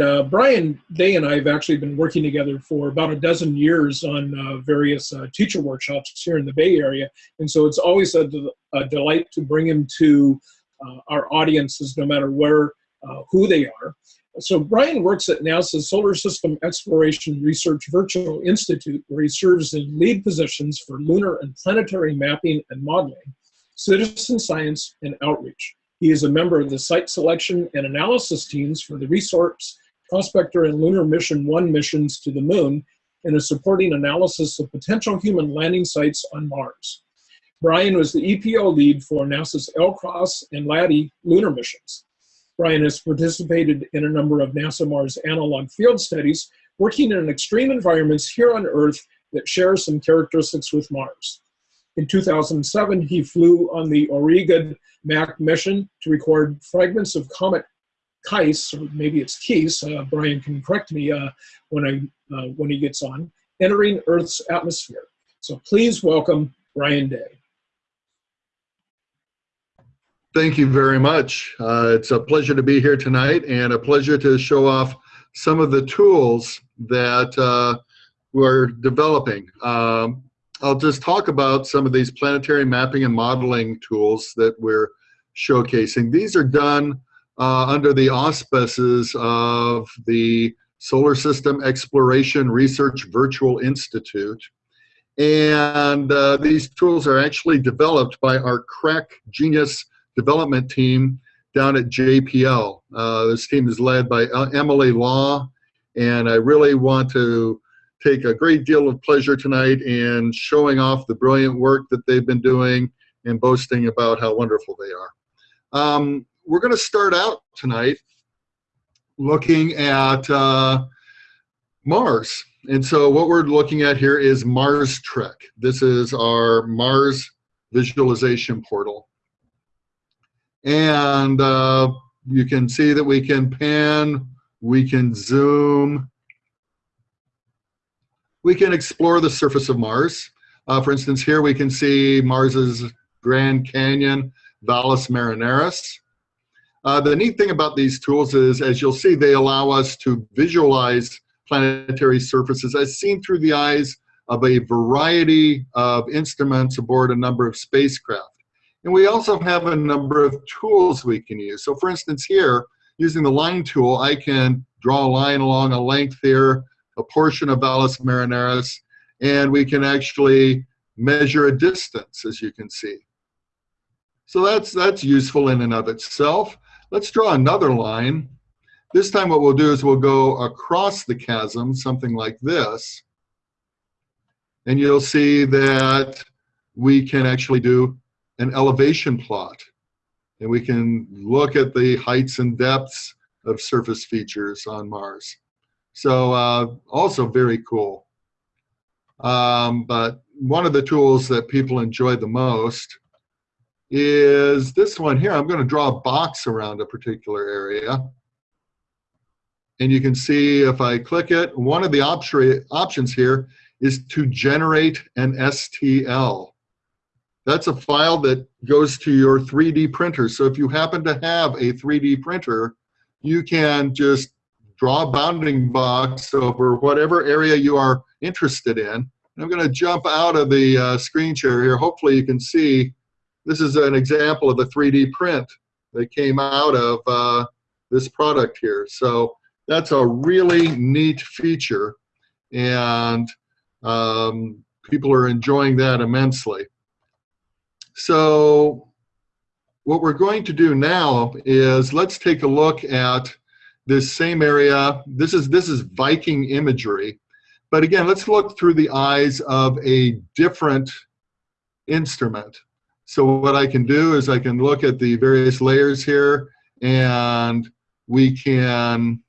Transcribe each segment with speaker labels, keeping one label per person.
Speaker 1: uh, Brian Day and I have actually been working together for about a dozen years on uh, various uh, teacher workshops here in the Bay Area. And so it's always a, a delight to bring him to uh, our audiences, no matter where, uh, who they are. So Brian works at NASA's Solar System Exploration Research Virtual Institute, where he serves in lead positions for lunar and planetary mapping and modeling, citizen science, and outreach. He is a member of the site selection and analysis teams for the Resource Prospector and Lunar Mission 1 missions to the Moon and a supporting analysis of potential human landing sites on Mars. Brian was the EPO lead for NASA's LCROSS and LADEE lunar missions. Brian has participated in a number of NASA Mars analog field studies, working in extreme environments here on Earth that share some characteristics with Mars. In 2007, he flew on the Aurigid MAC mission to record fragments of comet Kais, or maybe it's Keys, uh, Brian can correct me uh, when, I, uh, when he gets on, entering Earth's atmosphere. So please welcome Brian Day.
Speaker 2: Thank you very much. Uh, it's a pleasure to be here tonight and a pleasure to show off some of the tools that uh, we're developing. Um, I'll just talk about some of these planetary mapping and modeling tools that we're showcasing. These are done uh, under the auspices of the Solar System Exploration Research Virtual Institute. And uh, these tools are actually developed by our crack genius development team down at JPL. Uh, this team is led by uh, Emily Law, and I really want to take a great deal of pleasure tonight in showing off the brilliant work that they've been doing and boasting about how wonderful they are. Um, we're going to start out tonight looking at uh, Mars. And so what we're looking at here is Mars Trek. This is our Mars visualization portal. And uh, you can see that we can pan, we can zoom, we can explore the surface of Mars. Uh, for instance, here we can see Mars's Grand Canyon, Valles Marineris. Uh, the neat thing about these tools is, as you'll see, they allow us to visualize planetary surfaces as seen through the eyes of a variety of instruments aboard a number of spacecraft. And we also have a number of tools we can use. So for instance here, using the line tool, I can draw a line along a length here, a portion of Valles Marineris, and we can actually measure a distance, as you can see. So that's, that's useful in and of itself. Let's draw another line. This time what we'll do is we'll go across the chasm, something like this. And you'll see that we can actually do an elevation plot. And we can look at the heights and depths of surface features on Mars. So uh, also very cool. Um, but one of the tools that people enjoy the most is this one here. I'm going to draw a box around a particular area. And you can see if I click it, one of the op options here is to generate an STL. That's a file that goes to your 3D printer. So if you happen to have a 3D printer, you can just draw a bounding box over whatever area you are interested in. I'm going to jump out of the uh, screen share here. Hopefully you can see this is an example of a 3D print that came out of uh, this product here. So that's a really neat feature and um, people are enjoying that immensely. So what we're going to do now is let's take a look at this same area. This is, this is Viking imagery. But again, let's look through the eyes of a different instrument. So what I can do is I can look at the various layers here and we can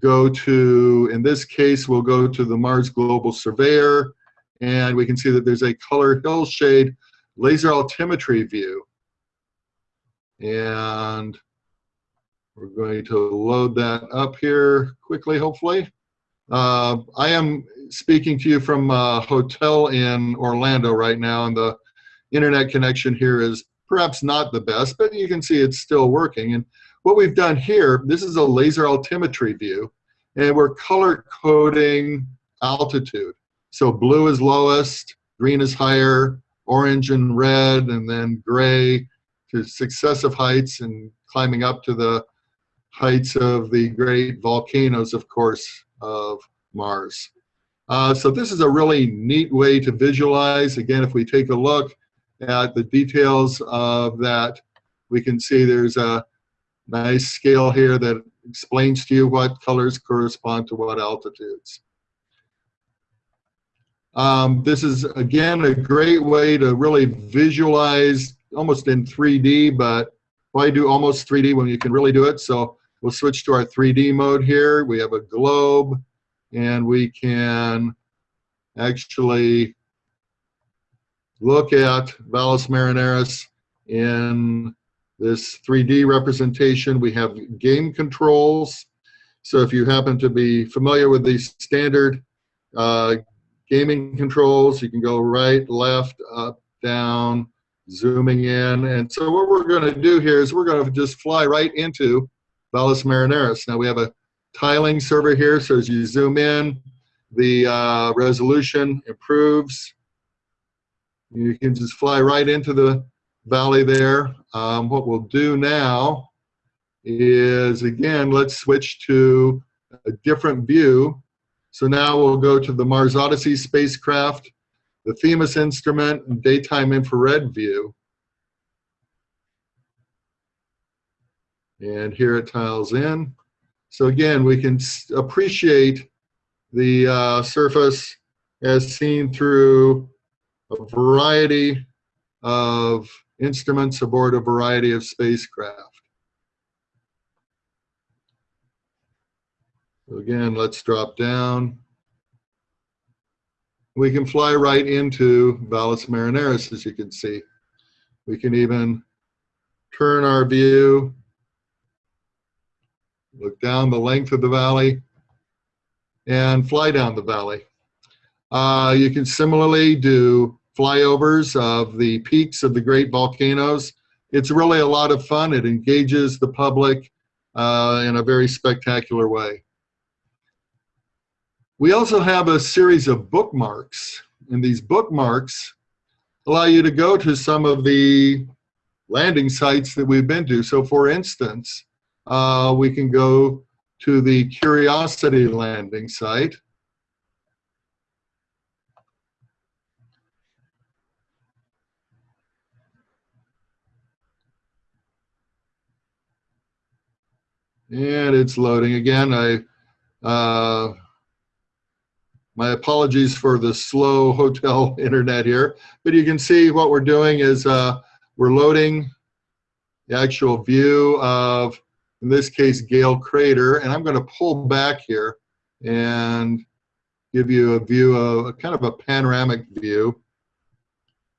Speaker 2: go to, in this case, we'll go to the Mars Global Surveyor and we can see that there's a color hillshade laser altimetry view. And we're going to load that up here quickly, hopefully. Uh, I am speaking to you from a hotel in Orlando right now, and the internet connection here is perhaps not the best, but you can see it's still working. And what we've done here, this is a laser altimetry view, and we're color coding altitude. So blue is lowest, green is higher, orange and red, and then gray to successive heights and climbing up to the heights of the great volcanoes, of course, of Mars. Uh, so this is a really neat way to visualize. Again, if we take a look at the details of that, we can see there's a nice scale here that explains to you what colors correspond to what altitudes. Um, this is, again, a great way to really visualize almost in 3D, but why do almost 3D when you can really do it? So we'll switch to our 3D mode here. We have a globe, and we can actually look at Valles Marineris in this 3D representation. We have game controls. So if you happen to be familiar with these standard uh, gaming controls, you can go right, left, up, down, zooming in. And so what we're going to do here is we're going to just fly right into Valles Marineris. Now we have a tiling server here, so as you zoom in, the uh, resolution improves. You can just fly right into the valley there. Um, what we'll do now is, again, let's switch to a different view. So now we'll go to the Mars Odyssey spacecraft, the Themis instrument, and daytime infrared view. And here it tiles in. So again, we can appreciate the uh, surface as seen through a variety of instruments aboard a variety of spacecraft. So again, let's drop down. We can fly right into Valles Marineris, as you can see. We can even turn our view, look down the length of the valley, and fly down the valley. Uh, you can similarly do flyovers of the peaks of the great volcanoes. It's really a lot of fun. It engages the public uh, in a very spectacular way. We also have a series of bookmarks, and these bookmarks allow you to go to some of the landing sites that we've been to. So for instance, uh, we can go to the Curiosity landing site. And it's loading again. I, uh, my apologies for the slow hotel internet here, but you can see what we're doing is uh, we're loading the actual view of, in this case, Gale Crater, and I'm going to pull back here and give you a view of a kind of a panoramic view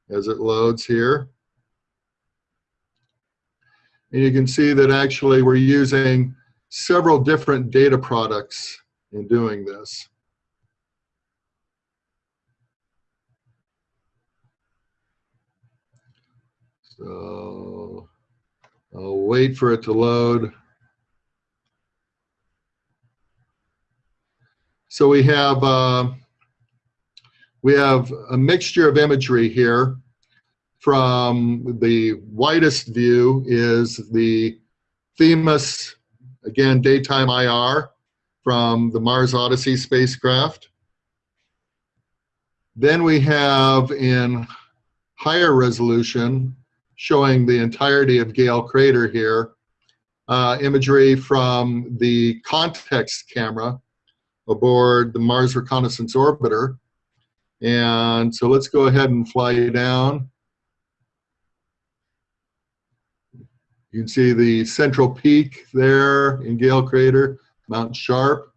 Speaker 2: as it loads here. And you can see that actually we're using several different data products in doing this. So I'll wait for it to load. So we have uh, we have a mixture of imagery here. From the widest view is the Themis Again, daytime IR from the Mars Odyssey spacecraft. Then we have in higher resolution, showing the entirety of Gale Crater here, uh, imagery from the context camera aboard the Mars Reconnaissance Orbiter. And so let's go ahead and fly down. You can see the central peak there in Gale Crater, Mount Sharp.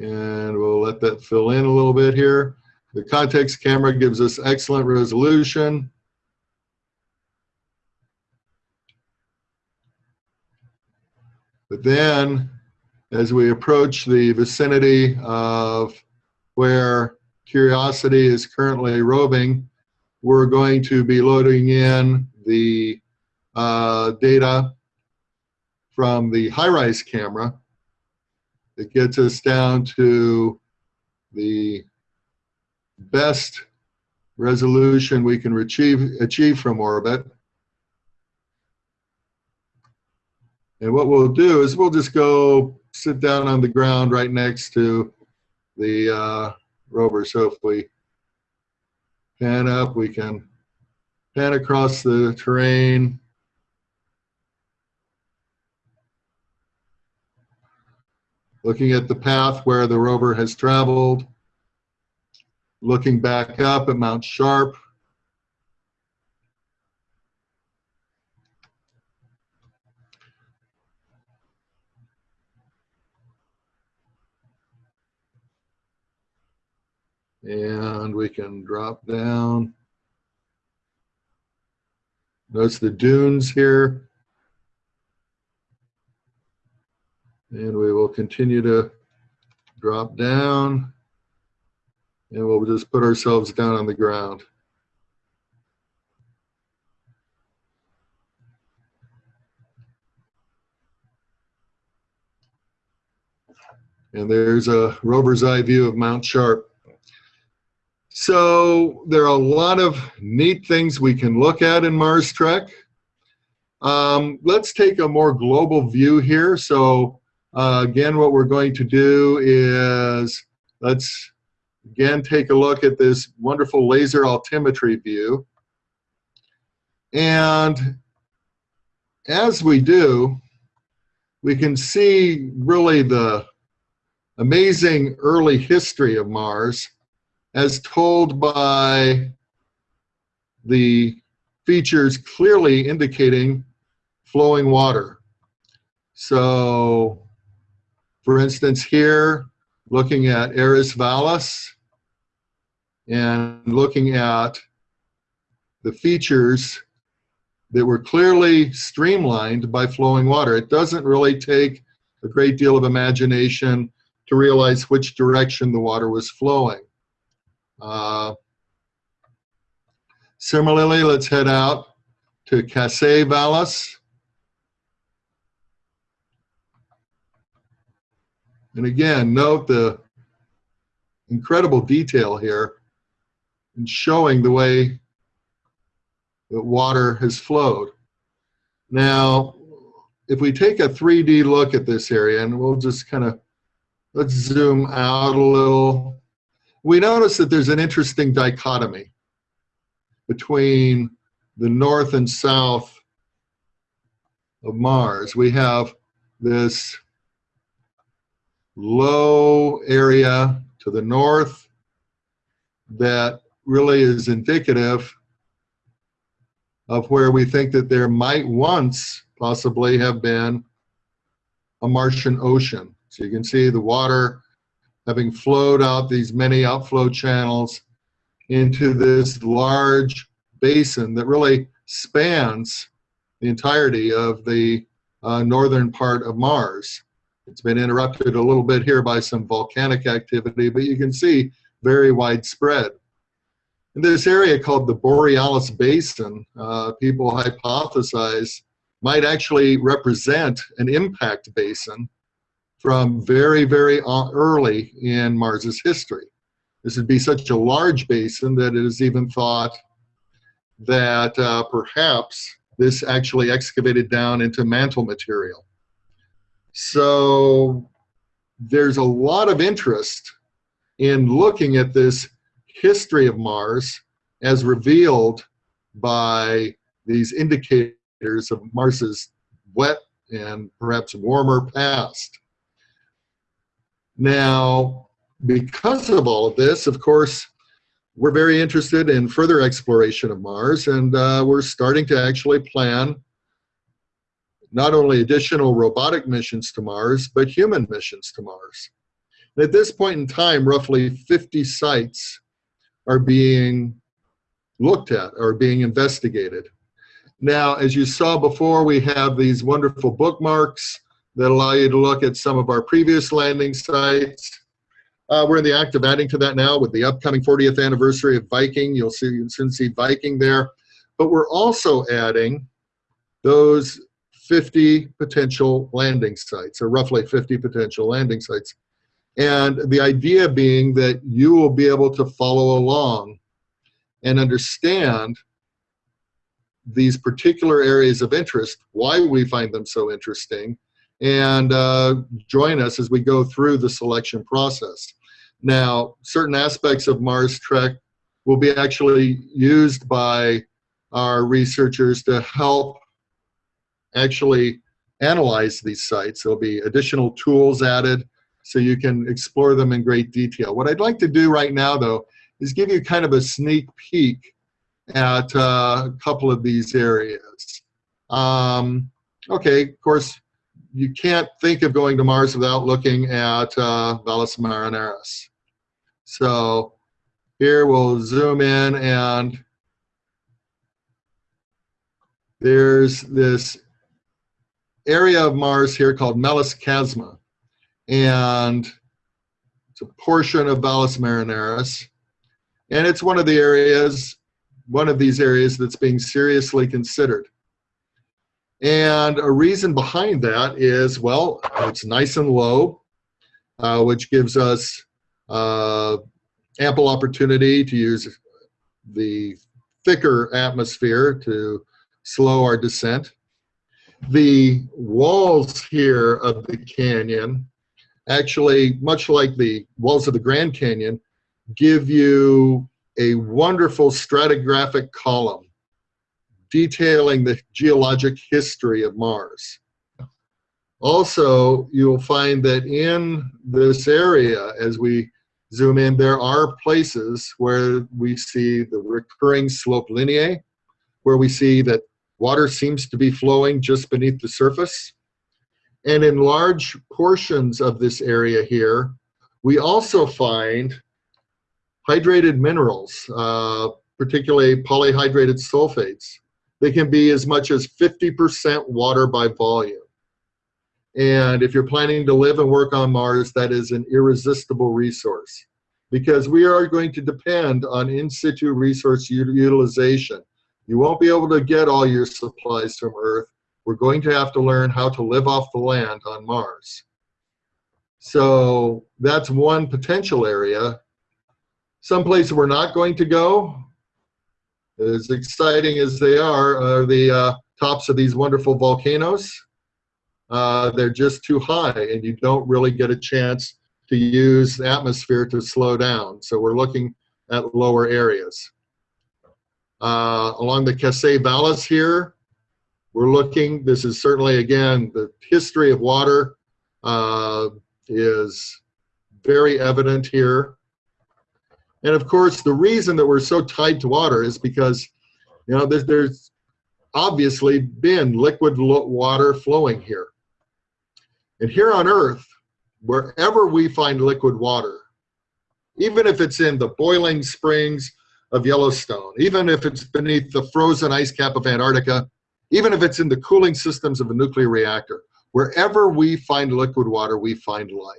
Speaker 2: And we'll let that fill in a little bit here. The context camera gives us excellent resolution. But then, as we approach the vicinity of where Curiosity is currently roving, we're going to be loading in the uh, data from the HiRISE camera that gets us down to the best resolution we can achieve, achieve from orbit. And what we'll do is we'll just go sit down on the ground right next to the uh, rover. So if we pan up, we can pan across the terrain. Looking at the path where the rover has traveled. Looking back up at Mount Sharp. And we can drop down. Notice the dunes here. And we will continue to drop down. And we'll just put ourselves down on the ground. And there's a rover's eye view of Mount Sharp. So there are a lot of neat things we can look at in Mars Trek. Um, let's take a more global view here. So uh, again, what we're going to do is let's again take a look at this wonderful laser altimetry view. And as we do, we can see really the amazing early history of Mars as told by the features clearly indicating flowing water. So, for instance, here, looking at Ares Vallis and looking at the features that were clearly streamlined by flowing water. It doesn't really take a great deal of imagination to realize which direction the water was flowing. Uh, similarly, let's head out to Kasei Valles. And again, note the incredible detail here in showing the way that water has flowed. Now, if we take a 3D look at this area, and we'll just kind of, let's zoom out a little we notice that there's an interesting dichotomy between the north and south of Mars. We have this low area to the north that really is indicative of where we think that there might once possibly have been a Martian ocean. So you can see the water having flowed out these many outflow channels into this large basin that really spans the entirety of the uh, northern part of Mars. It's been interrupted a little bit here by some volcanic activity, but you can see very widespread. In this area called the Borealis Basin, uh, people hypothesize might actually represent an impact basin from very, very early in Mars's history. This would be such a large basin that it is even thought that uh, perhaps this actually excavated down into mantle material. So there's a lot of interest in looking at this history of Mars as revealed by these indicators of Mars's wet and perhaps warmer past. Now, because of all of this, of course, we're very interested in further exploration of Mars, and uh, we're starting to actually plan not only additional robotic missions to Mars, but human missions to Mars. And at this point in time, roughly 50 sites are being looked at, or being investigated. Now, as you saw before, we have these wonderful bookmarks that allow you to look at some of our previous landing sites. Uh, we're in the act of adding to that now with the upcoming 40th anniversary of Viking. You'll see, you soon see Viking there. But we're also adding those 50 potential landing sites, or roughly 50 potential landing sites. And the idea being that you will be able to follow along and understand these particular areas of interest, why we find them so interesting, and uh, join us as we go through the selection process. Now, certain aspects of Mars Trek will be actually used by our researchers to help actually analyze these sites. There'll be additional tools added so you can explore them in great detail. What I'd like to do right now, though, is give you kind of a sneak peek at uh, a couple of these areas. Um, okay, of course, you can't think of going to Mars without looking at uh, Valles Marineris. So here we'll zoom in and there's this area of Mars here called Melas Chasma. And it's a portion of Valles Marineris. And it's one of the areas, one of these areas that's being seriously considered. And a reason behind that is, well, it's nice and low, uh, which gives us uh, ample opportunity to use the thicker atmosphere to slow our descent. The walls here of the canyon, actually, much like the walls of the Grand Canyon, give you a wonderful stratigraphic column detailing the geologic history of Mars. Also, you'll find that in this area, as we zoom in, there are places where we see the recurring slope lineae, where we see that water seems to be flowing just beneath the surface. And in large portions of this area here, we also find hydrated minerals, uh, particularly polyhydrated sulfates. They can be as much as 50% water by volume. And if you're planning to live and work on Mars, that is an irresistible resource because we are going to depend on in situ resource utilization. You won't be able to get all your supplies from Earth. We're going to have to learn how to live off the land on Mars. So that's one potential area. Some places we're not going to go, as exciting as they are, are the uh, tops of these wonderful volcanoes. Uh, they're just too high and you don't really get a chance to use the atmosphere to slow down. So we're looking at lower areas. Uh, along the Kasei Valles here, we're looking, this is certainly, again, the history of water uh, is very evident here. And of course, the reason that we're so tied to water is because, you know, there's, there's obviously been liquid water flowing here. And here on Earth, wherever we find liquid water, even if it's in the boiling springs of Yellowstone, even if it's beneath the frozen ice cap of Antarctica, even if it's in the cooling systems of a nuclear reactor, wherever we find liquid water, we find life.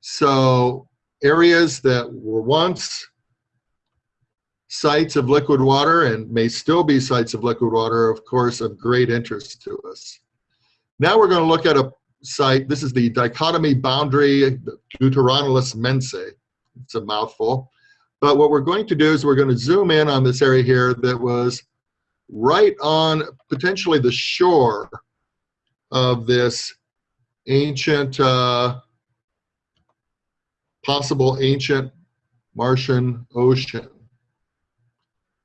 Speaker 2: So areas that were once sites of liquid water and may still be sites of liquid water, of course, of great interest to us. Now we're going to look at a site. This is the dichotomy boundary Deuteronilus Mensae. It's a mouthful. But what we're going to do is we're going to zoom in on this area here that was right on potentially the shore of this ancient uh, possible ancient Martian ocean.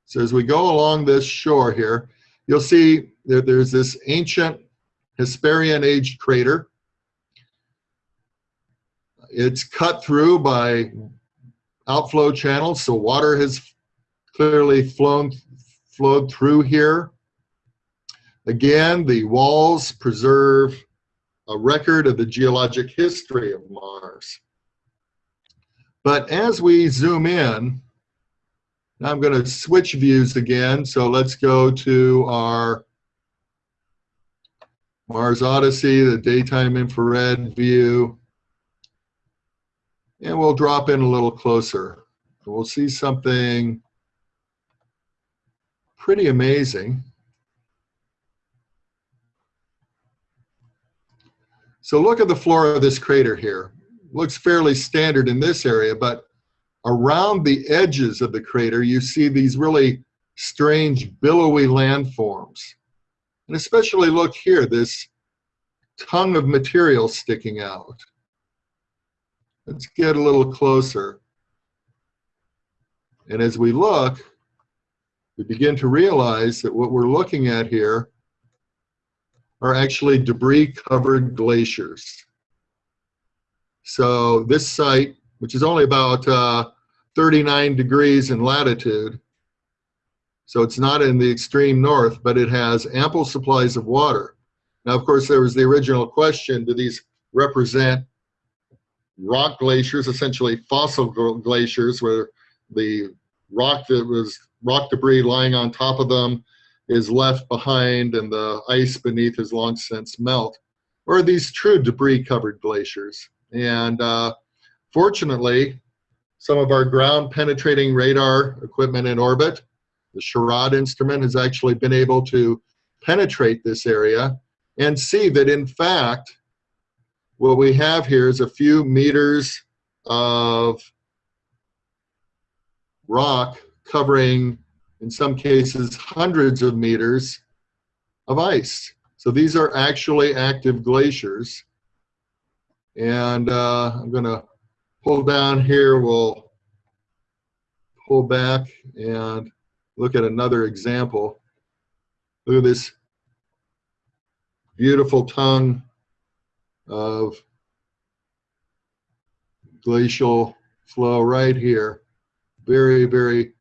Speaker 2: So as we go along this shore here, you'll see that there's this ancient Hesperian age crater. It's cut through by outflow channels, so water has clearly flown flowed through here. Again, the walls preserve a record of the geologic history of Mars. But as we zoom in, I'm going to switch views again. So let's go to our Mars Odyssey, the daytime infrared view. And we'll drop in a little closer. We'll see something pretty amazing. So look at the floor of this crater here. Looks fairly standard in this area, but around the edges of the crater, you see these really strange billowy landforms. And especially look here, this tongue of material sticking out. Let's get a little closer. And as we look, we begin to realize that what we're looking at here are actually debris covered glaciers. So this site, which is only about uh, 39 degrees in latitude, so it's not in the extreme north, but it has ample supplies of water. Now, of course, there was the original question, do these represent rock glaciers, essentially fossil glaciers, where the rock that was rock debris lying on top of them is left behind and the ice beneath has long since melt, or are these true debris covered glaciers? And uh, fortunately, some of our ground penetrating radar equipment in orbit, the SHARAD instrument has actually been able to penetrate this area and see that in fact, what we have here is a few meters of rock covering, in some cases, hundreds of meters of ice. So these are actually active glaciers. And uh, I'm going to pull down here. We'll pull back and look at another example. Look at this beautiful tongue of glacial flow right here. Very, very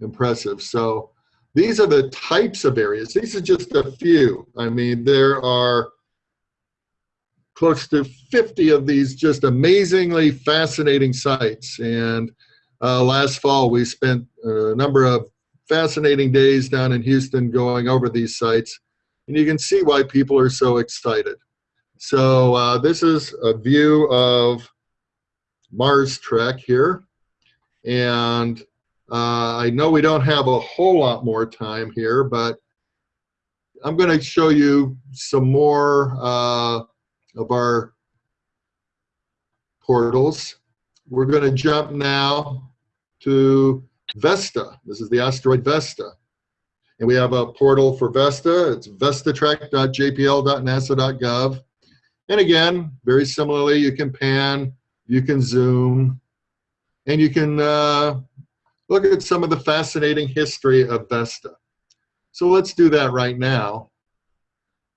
Speaker 2: impressive. So these are the types of areas. These are just a few. I mean, there are close to 50 of these just amazingly fascinating sites. And uh, last fall, we spent a number of fascinating days down in Houston going over these sites. And you can see why people are so excited. So uh, this is a view of Mars Trek here. And uh, I know we don't have a whole lot more time here, but I'm going to show you some more uh, of our portals. We're going to jump now to Vesta. This is the asteroid Vesta. And we have a portal for Vesta. It's vestatrek.jpl.nasa.gov. And again, very similarly, you can pan, you can zoom, and you can uh, look at some of the fascinating history of Vesta. So let's do that right now.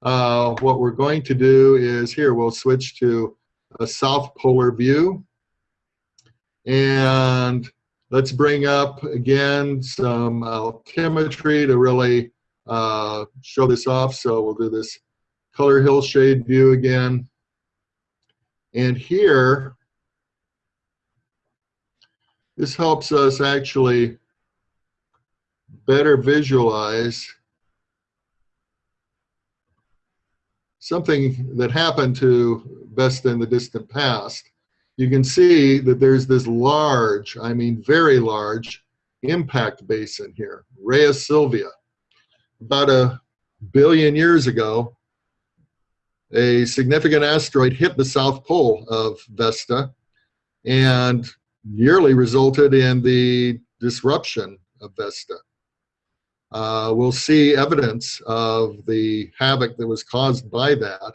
Speaker 2: Uh, what we're going to do is here, we'll switch to a south polar view. And let's bring up again some altimetry to really uh, show this off. So we'll do this color hillshade view again. And here, this helps us actually better visualize something that happened to Vesta in the distant past. You can see that there's this large, I mean very large, impact basin here, Rheasilvia. About a billion years ago, a significant asteroid hit the south pole of Vesta and nearly resulted in the disruption of Vesta. Uh, we'll see evidence of the havoc that was caused by that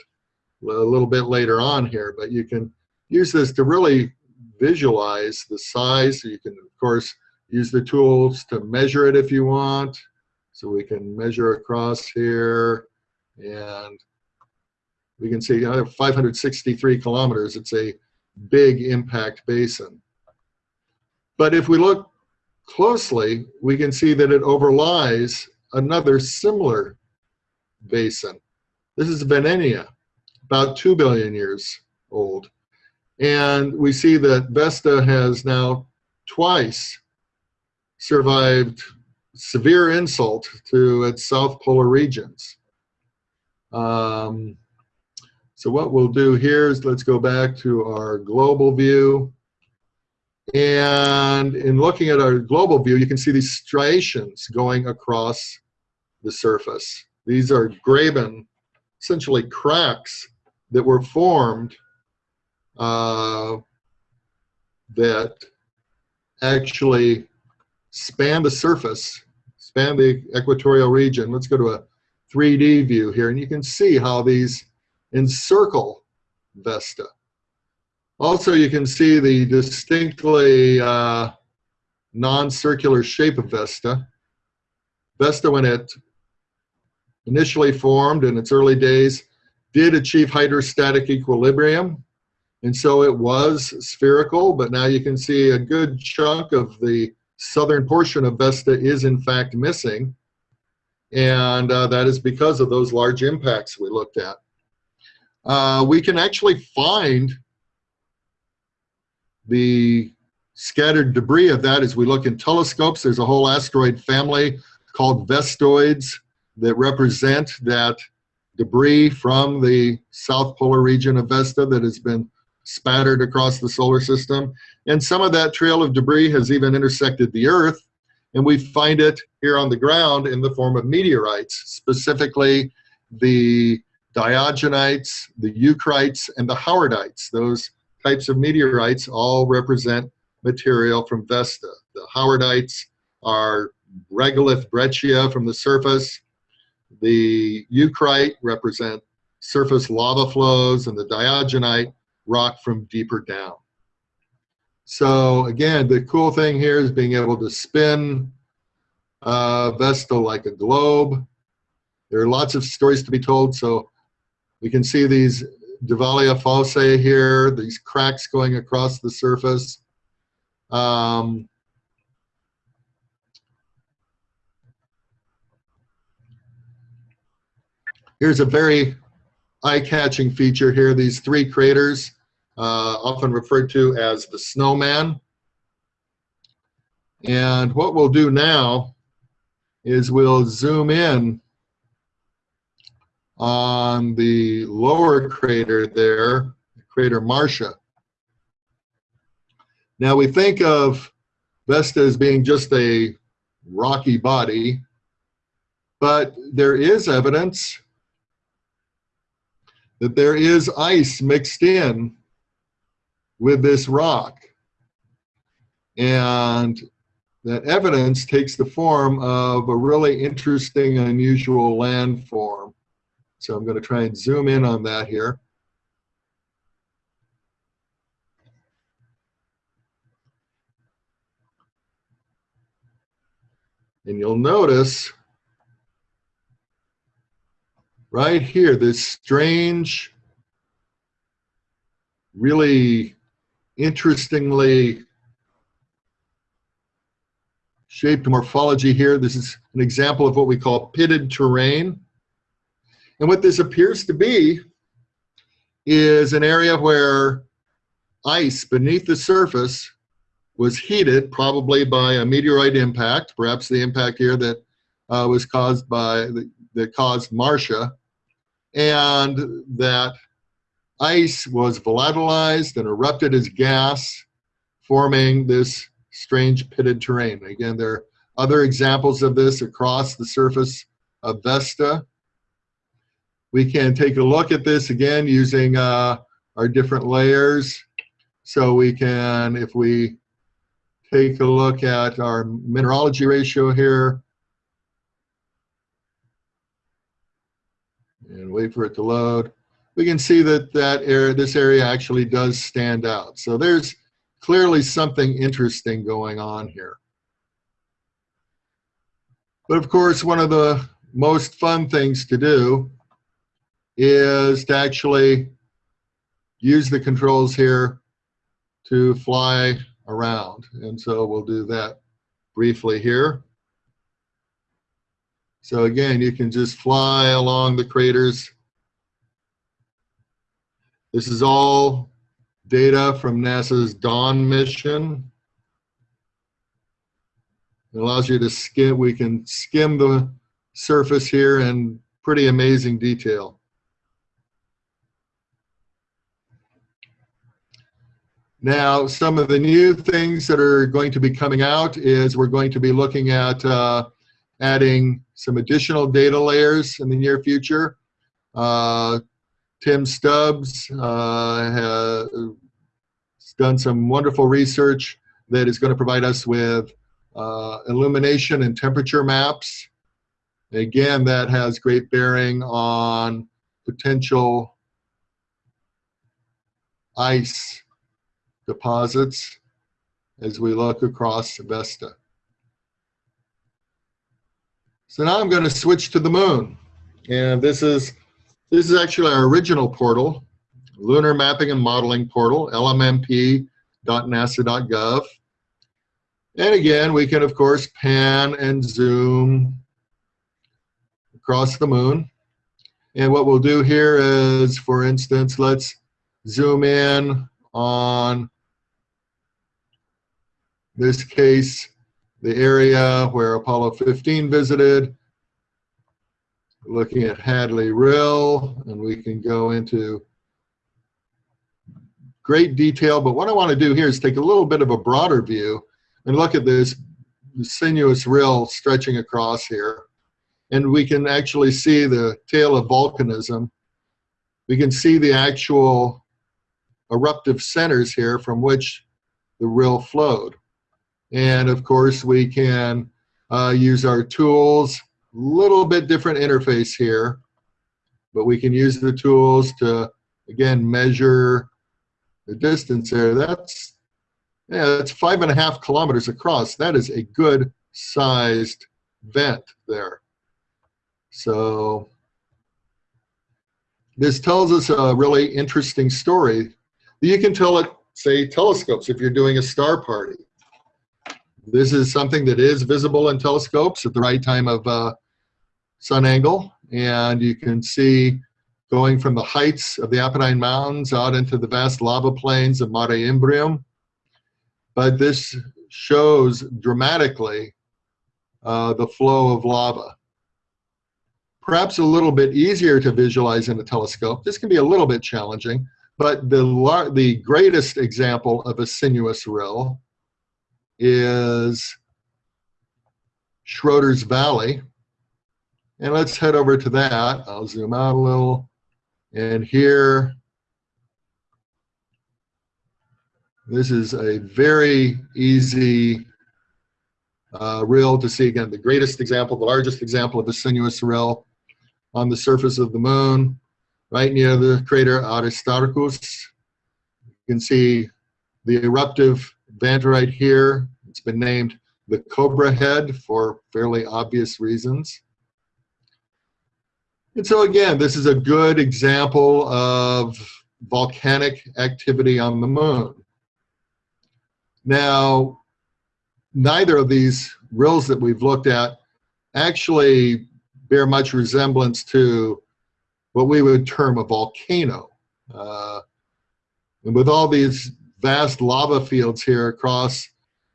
Speaker 2: a little bit later on here, but you can use this to really visualize the size. You can, of course, use the tools to measure it if you want. So we can measure across here and we can see uh, 563 kilometers. It's a big impact basin. But if we look closely, we can see that it overlies another similar basin. This is Veneneia, about 2 billion years old. And we see that Vesta has now twice survived severe insult to its south polar regions. Um, so what we'll do here is let's go back to our global view. And in looking at our global view, you can see these striations going across the surface. These are graben, essentially cracks that were formed uh, that actually span the surface, span the equatorial region. Let's go to a 3D view here, and you can see how these encircle Vesta. Also, you can see the distinctly uh, non-circular shape of Vesta. Vesta, when it initially formed in its early days, did achieve hydrostatic equilibrium. And so it was spherical, but now you can see a good chunk of the southern portion of Vesta is in fact missing. And uh, that is because of those large impacts we looked at. Uh, we can actually find the scattered debris of that as we look in telescopes. There's a whole asteroid family called vestoids that represent that debris from the south polar region of Vesta that has been spattered across the solar system. And some of that trail of debris has even intersected the Earth. And we find it here on the ground in the form of meteorites, specifically the diogenites, the eucrites, and the howardites. Those types of meteorites all represent material from Vesta. The howardites are regolith breccia from the surface. The eucrite represent surface lava flows and the diogenite rock from deeper down. So again, the cool thing here is being able to spin uh, Vesta like a globe. There are lots of stories to be told, so we can see these Divalia fossae here, these cracks going across the surface. Um, here's a very eye-catching feature here, these three craters, uh, often referred to as the snowman. And what we'll do now is we'll zoom in on the lower crater there, crater Marcia. Now we think of Vesta as being just a rocky body, but there is evidence that there is ice mixed in with this rock. And that evidence takes the form of a really interesting, unusual landform. So I'm going to try and zoom in on that here. And you'll notice right here, this strange, really interestingly shaped morphology here. This is an example of what we call pitted terrain. And what this appears to be is an area where ice beneath the surface was heated, probably by a meteorite impact, perhaps the impact here that uh, was caused by, the, that caused Marcia, and that ice was volatilized and erupted as gas, forming this strange pitted terrain. Again, there are other examples of this across the surface of Vesta. We can take a look at this again using uh, our different layers. So we can, if we take a look at our mineralogy ratio here, and wait for it to load, we can see that that area, this area actually does stand out. So there's clearly something interesting going on here. But of course, one of the most fun things to do is to actually use the controls here to fly around. And so we'll do that briefly here. So again, you can just fly along the craters. This is all data from NASA's Dawn mission. It allows you to skim, we can skim the surface here in pretty amazing detail. Now, some of the new things that are going to be coming out is we're going to be looking at uh, adding some additional data layers in the near future uh, Tim Stubbs uh, has done some wonderful research that is going to provide us with uh, illumination and temperature maps. Again, that has great bearing on potential ice deposits as we look across Vesta. So now I'm going to switch to the moon. And this is, this is actually our original portal, Lunar Mapping and Modeling Portal, lmmp.nasa.gov. And again, we can, of course, pan and zoom across the moon. And what we'll do here is, for instance, let's zoom in on this case, the area where Apollo 15 visited, looking at Hadley Rill, and we can go into great detail. But what I want to do here is take a little bit of a broader view and look at this sinuous rill stretching across here. And we can actually see the tail of volcanism. We can see the actual eruptive centers here from which the rill flowed. And of course, we can uh, use our tools, A little bit different interface here, but we can use the tools to, again, measure the distance there. That's, yeah, that's five and a half kilometers across. That is a good sized vent there. So this tells us a really interesting story. You can tell it, say, telescopes if you're doing a star party. This is something that is visible in telescopes at the right time of uh, sun angle. And you can see going from the heights of the Apennine Mountains out into the vast lava plains of Mare Imbrium. But this shows dramatically uh, the flow of lava. Perhaps a little bit easier to visualize in a telescope. This can be a little bit challenging, but the, the greatest example of a sinuous rill is Schröter's Valley. And let's head over to that. I'll zoom out a little. And here, this is a very easy uh, rill to see. Again, the greatest example, the largest example of a sinuous rill on the surface of the moon, right near the crater Aristarchus. You can see the eruptive right here. It's been named the Cobra Head for fairly obvious reasons. And so again, this is a good example of volcanic activity on the moon. Now, neither of these rills that we've looked at actually bear much resemblance to what we would term a volcano. Uh, and with all these vast lava fields here across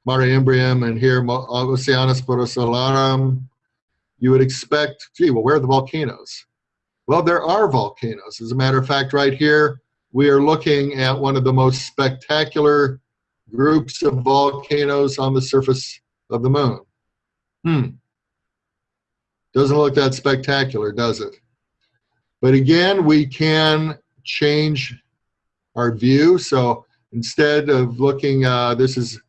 Speaker 2: Mare Imbrium and here Oceanus Procellarum, you would expect, gee, well, where are the volcanoes? Well, there are volcanoes. As a matter of fact, right here, we are looking at one of the most spectacular groups of volcanoes on the surface of the moon. Hmm. Doesn't look that spectacular, does it? But again, we can change our view. So instead of looking, uh, this is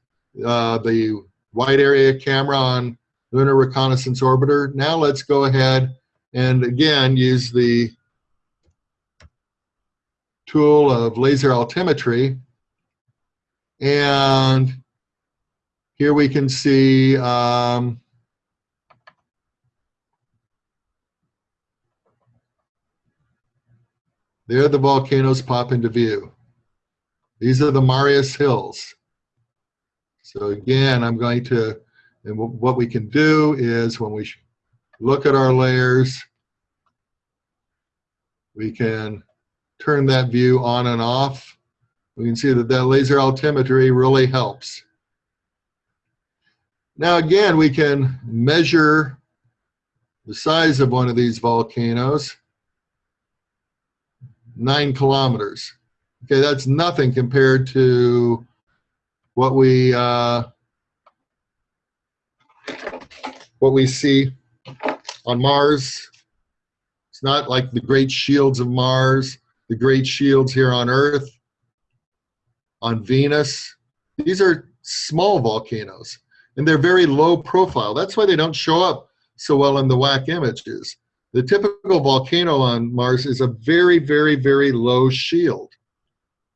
Speaker 2: uh, the wide area camera on Lunar Reconnaissance Orbiter. Now let's go ahead and again use the tool of laser altimetry. And here we can see um, there the volcanoes pop into view. These are the Marius Hills. So again, I'm going to, and what we can do is when we look at our layers, we can turn that view on and off. We can see that that laser altimetry really helps. Now again, we can measure the size of one of these volcanoes, nine kilometers. Okay, that's nothing compared to what we uh, what we see on Mars. It's not like the great shields of Mars the great shields here on Earth, on Venus. These are small volcanoes, and they're very low profile. That's why they don't show up so well in the WAC images. The typical volcano on Mars is a very, very, very low shield.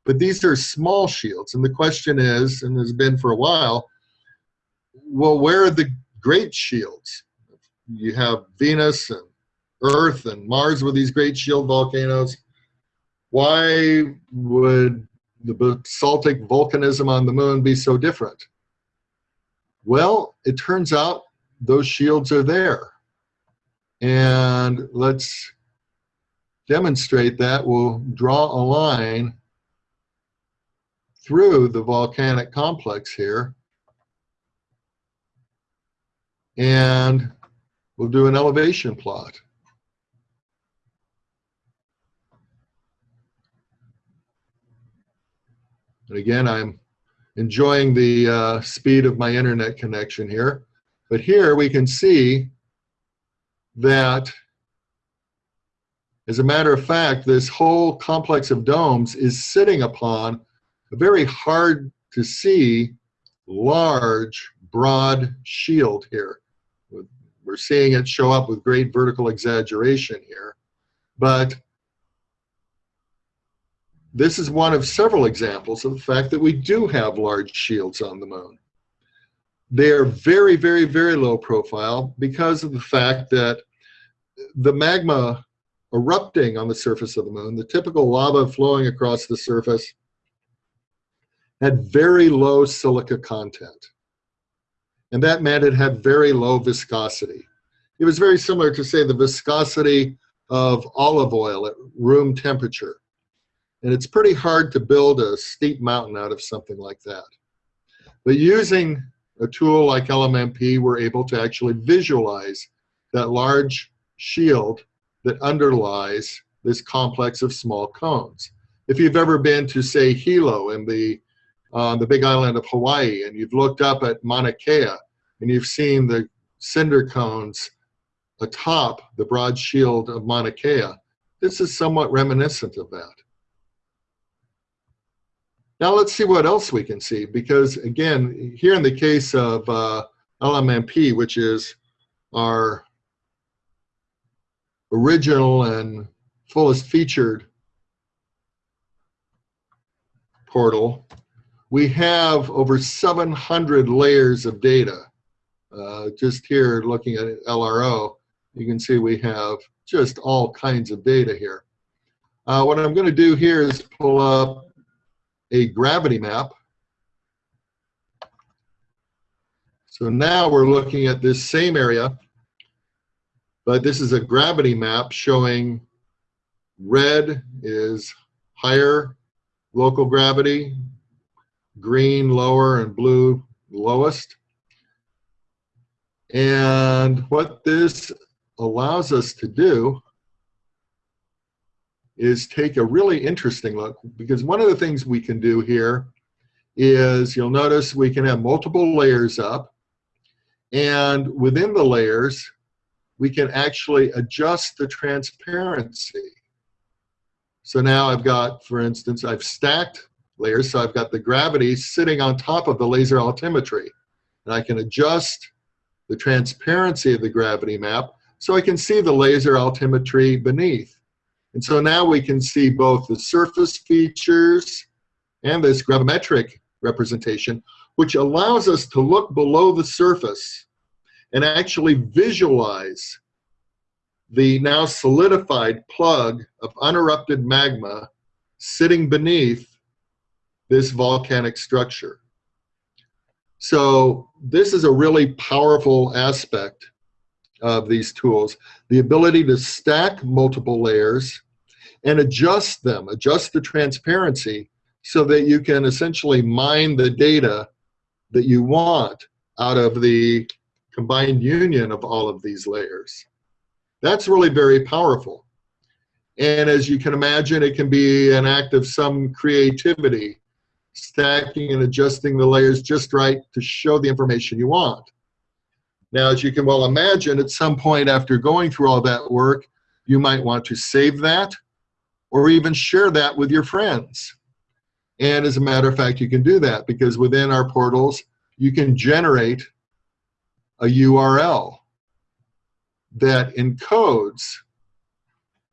Speaker 2: But these are small shields, and the question is, and has been for a while, well, where are the great shields? You have Venus and Earth and Mars with these great shield volcanoes. Why would the basaltic volcanism on the moon be so different? Well, it turns out those shields are there. And let's demonstrate that. We'll draw a line through the volcanic complex here. And we'll do an elevation plot. And again, I'm enjoying the uh, speed of my internet connection here. But here we can see that, as a matter of fact, this whole complex of domes is sitting upon a very hard to see large, broad shield here. We're seeing it show up with great vertical exaggeration here. But this is one of several examples of the fact that we do have large shields on the moon. They are very, very, very low profile because of the fact that the magma erupting on the surface of the moon, the typical lava flowing across the surface, had very low silica content. And that meant it had very low viscosity. It was very similar to, say, the viscosity of olive oil at room temperature. And it's pretty hard to build a steep mountain out of something like that. But using a tool like LMMP, we're able to actually visualize that large shield that underlies this complex of small cones. If you've ever been to, say, Hilo in the on the big island of Hawaii, and you've looked up at Mauna Kea, and you've seen the cinder cones atop the broad shield of Mauna Kea. This is somewhat reminiscent of that. Now let's see what else we can see, because again, here in the case of uh, LMMP, which is our original and fullest featured portal, we have over 700 layers of data. Uh, just here looking at LRO, you can see we have just all kinds of data here. Uh, what I'm going to do here is pull up a gravity map. So now we're looking at this same area, but this is a gravity map showing red is higher local gravity, green lower and blue lowest. And what this allows us to do is take a really interesting look because one of the things we can do here is you'll notice we can have multiple layers up and within the layers we can actually adjust the transparency. So now I've got, for instance, I've stacked layers. So I've got the gravity sitting on top of the laser altimetry. And I can adjust the transparency of the gravity map so I can see the laser altimetry beneath. And so now we can see both the surface features and this gravimetric representation, which allows us to look below the surface and actually visualize the now solidified plug of unerupted magma sitting beneath this volcanic structure. So this is a really powerful aspect of these tools, the ability to stack multiple layers and adjust them, adjust the transparency so that you can essentially mine the data that you want out of the combined union of all of these layers. That's really very powerful. And as you can imagine, it can be an act of some creativity stacking and adjusting the layers just right to show the information you want. Now, as you can well imagine, at some point after going through all that work, you might want to save that, or even share that with your friends. And as a matter of fact, you can do that because within our portals, you can generate a URL that encodes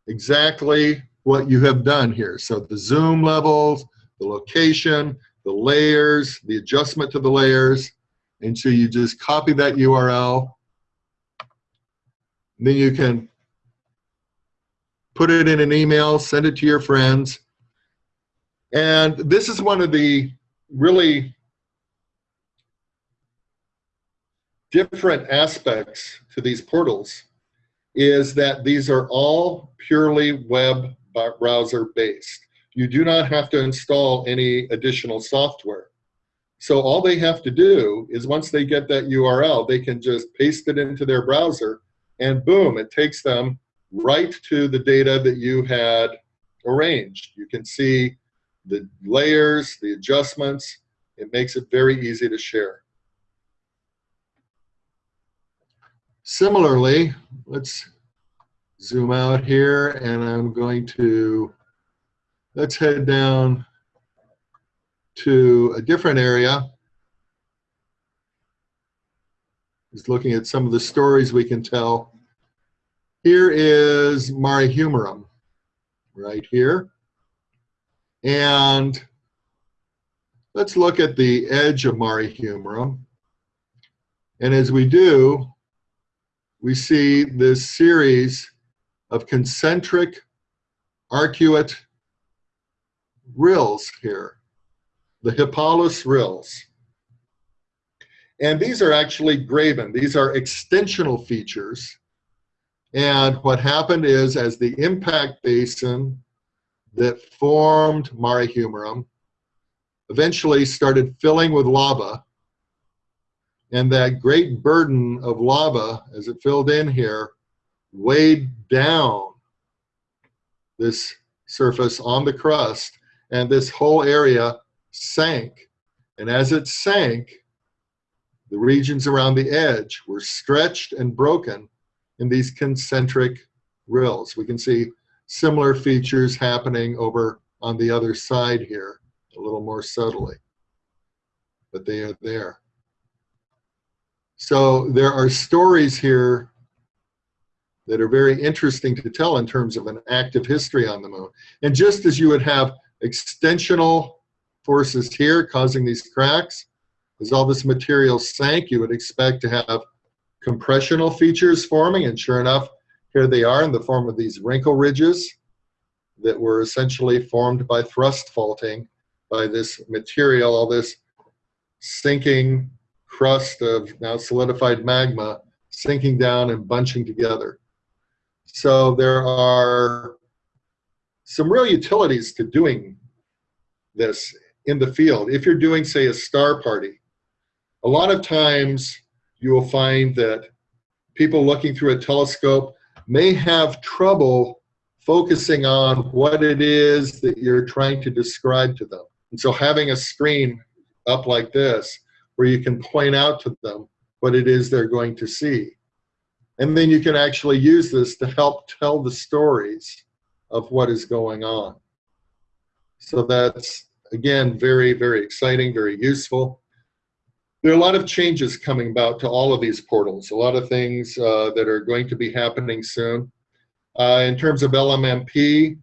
Speaker 2: exactly what you have done here. So the zoom levels, the location, the layers, the adjustment to the layers. And so you just copy that URL. Then you can put it in an email, send it to your friends. And this is one of the really different aspects to these portals is that these are all purely web browser based. You do not have to install any additional software. So all they have to do is once they get that URL, they can just paste it into their browser and boom, it takes them right to the data that you had arranged. You can see the layers, the adjustments. It makes it very easy to share. Similarly, let's zoom out here and I'm going to, let's head down to a different area. Just looking at some of the stories we can tell. Here is Mare Humorum, right here. And let's look at the edge of Mare Humorum. And as we do, we see this series of concentric arcuate rills here, the Hippalus rills. And these are actually graben. These are extensional features. And what happened is as the impact basin that formed Mare Humorum eventually started filling with lava, and that great burden of lava as it filled in here weighed down this surface on the crust and this whole area sank. And as it sank, the regions around the edge were stretched and broken in these concentric rills. We can see similar features happening over on the other side here, a little more subtly, but they are there. So there are stories here that are very interesting to tell in terms of an active history on the moon. And just as you would have extensional forces here causing these cracks, as all this material sank, you would expect to have compressional features forming, and sure enough, here they are in the form of these wrinkle ridges that were essentially formed by thrust faulting by this material, all this sinking crust of now solidified magma sinking down and bunching together. So there are some real utilities to doing this in the field. If you're doing, say, a star party, a lot of times you will find that people looking through a telescope may have trouble focusing on what it is that you're trying to describe to them. And so having a screen up like this where you can point out to them what it is they're going to see and then you can actually use this to help tell the stories of what is going on. So that's, again, very, very exciting, very useful. There are a lot of changes coming about to all of these portals, a lot of things uh, that are going to be happening soon. Uh, in terms of LMMP,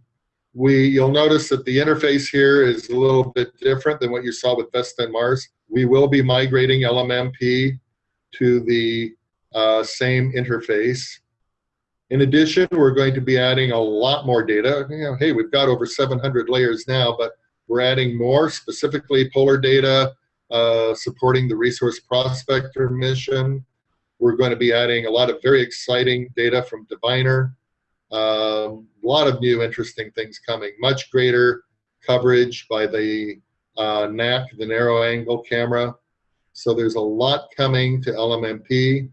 Speaker 2: we, you'll notice that the interface here is a little bit different than what you saw with Vesta and Mars. We will be migrating LMMP to the uh, same interface. In addition, we're going to be adding a lot more data. You know, hey, we've got over 700 layers now, but we're adding more, specifically polar data, uh, supporting the Resource Prospector mission. We're going to be adding a lot of very exciting data from Diviner. Um, a lot of new interesting things coming. Much greater coverage by the uh, NAC, the narrow angle camera. So there's a lot coming to LMMP.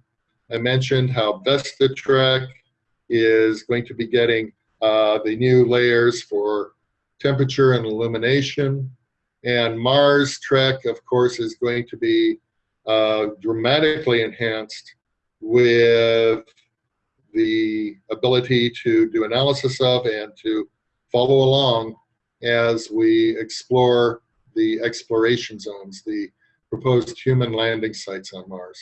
Speaker 2: I mentioned how VestaTrek is going to be getting uh, the new layers for temperature and illumination. And Mars Trek, of course, is going to be uh, dramatically enhanced with the ability to do analysis of and to follow along as we explore the exploration zones, the proposed human landing sites on Mars.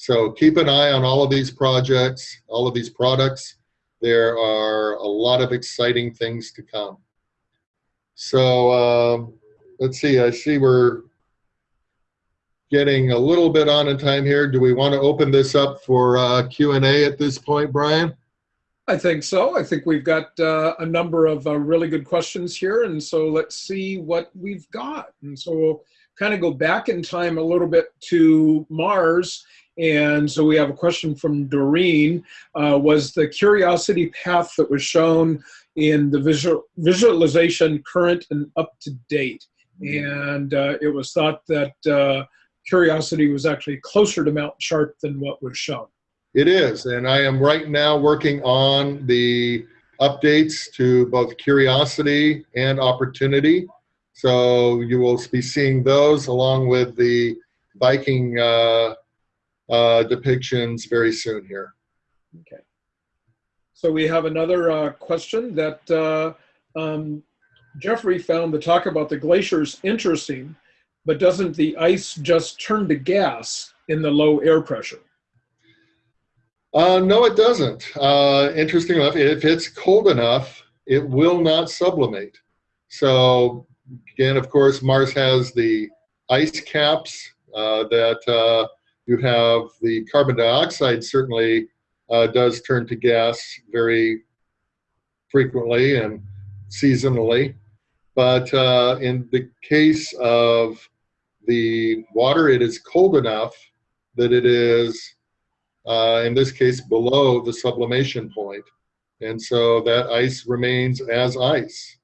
Speaker 2: So keep an eye on all of these projects, all of these products. There are a lot of exciting things to come. So um, let's see, I see we're getting a little bit on in time here. Do we want to open this up for uh, Q&A at this point, Brian?
Speaker 1: I think so. I think we've got uh, a number of uh, really good questions here. And so let's see what we've got. And so we'll kind of go back in time a little bit to Mars. And so we have a question from Doreen. Uh, was the Curiosity path that was shown in the visual, visualization current and up to date? And uh, it was thought that uh, Curiosity was actually closer to Mount Sharp than what was shown.
Speaker 2: It is, and I am right now working on the updates to both Curiosity and Opportunity. So you will be seeing those along with the Viking uh, uh, depictions very soon here.
Speaker 1: Okay. So we have another uh, question that uh, um, Jeffrey found the talk about the glaciers interesting, but doesn't the ice just turn to gas in the low air pressure?
Speaker 2: Uh, no, it doesn't. Uh, interesting enough, if it's cold enough, it will not sublimate. So again, of course, Mars has the ice caps uh, that uh, you have the carbon dioxide certainly uh, does turn to gas very frequently and seasonally. But uh, in the case of the water, it is cold enough that it is uh, in this case below the sublimation point. And so that ice remains as ice.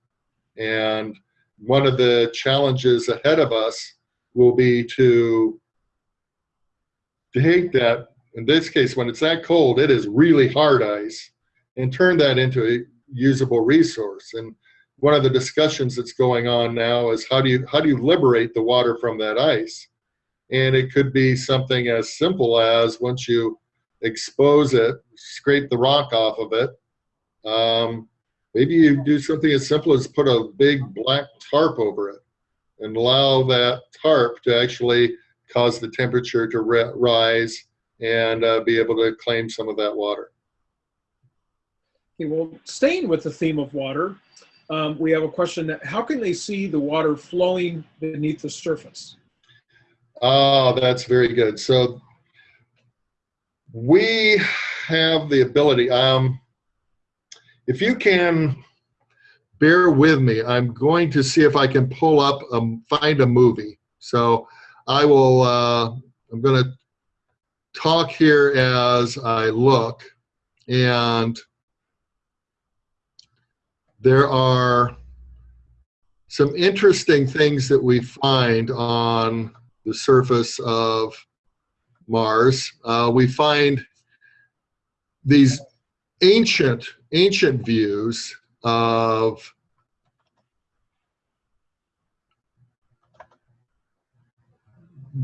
Speaker 2: And one of the challenges ahead of us will be to take that, in this case, when it's that cold, it is really hard ice, and turn that into a usable resource. And one of the discussions that's going on now is how do you how do you liberate the water from that ice? And it could be something as simple as once you expose it, scrape the rock off of it. Um, maybe you do something as simple as put a big black tarp over it and allow that tarp to actually cause the temperature to rise and uh, be able to claim some of that water.
Speaker 1: Okay, well, staying with the theme of water, um, we have a question that how can they see the water flowing beneath the surface?
Speaker 2: Oh, that's very good. So we have the ability. Um, if you can bear with me, I'm going to see if I can pull up, um, find a movie. So I will, uh, I'm going to talk here as I look. And there are some interesting things that we find on the surface of Mars, uh, we find these ancient, ancient views of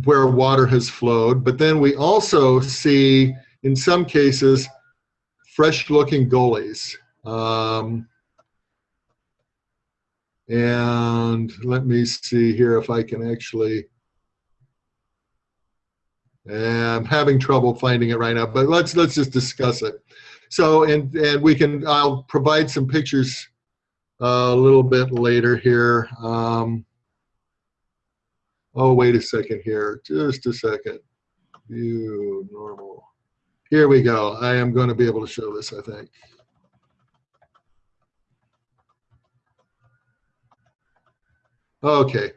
Speaker 2: where water has flowed, but then we also see, in some cases, fresh-looking gullies. Um, and let me see here if I can actually I'm having trouble finding it right now, but let's let's just discuss it. So, and and we can I'll provide some pictures uh, a little bit later here. Um, oh, wait a second here, just a second. View normal. Here we go. I am going to be able to show this, I think. Okay.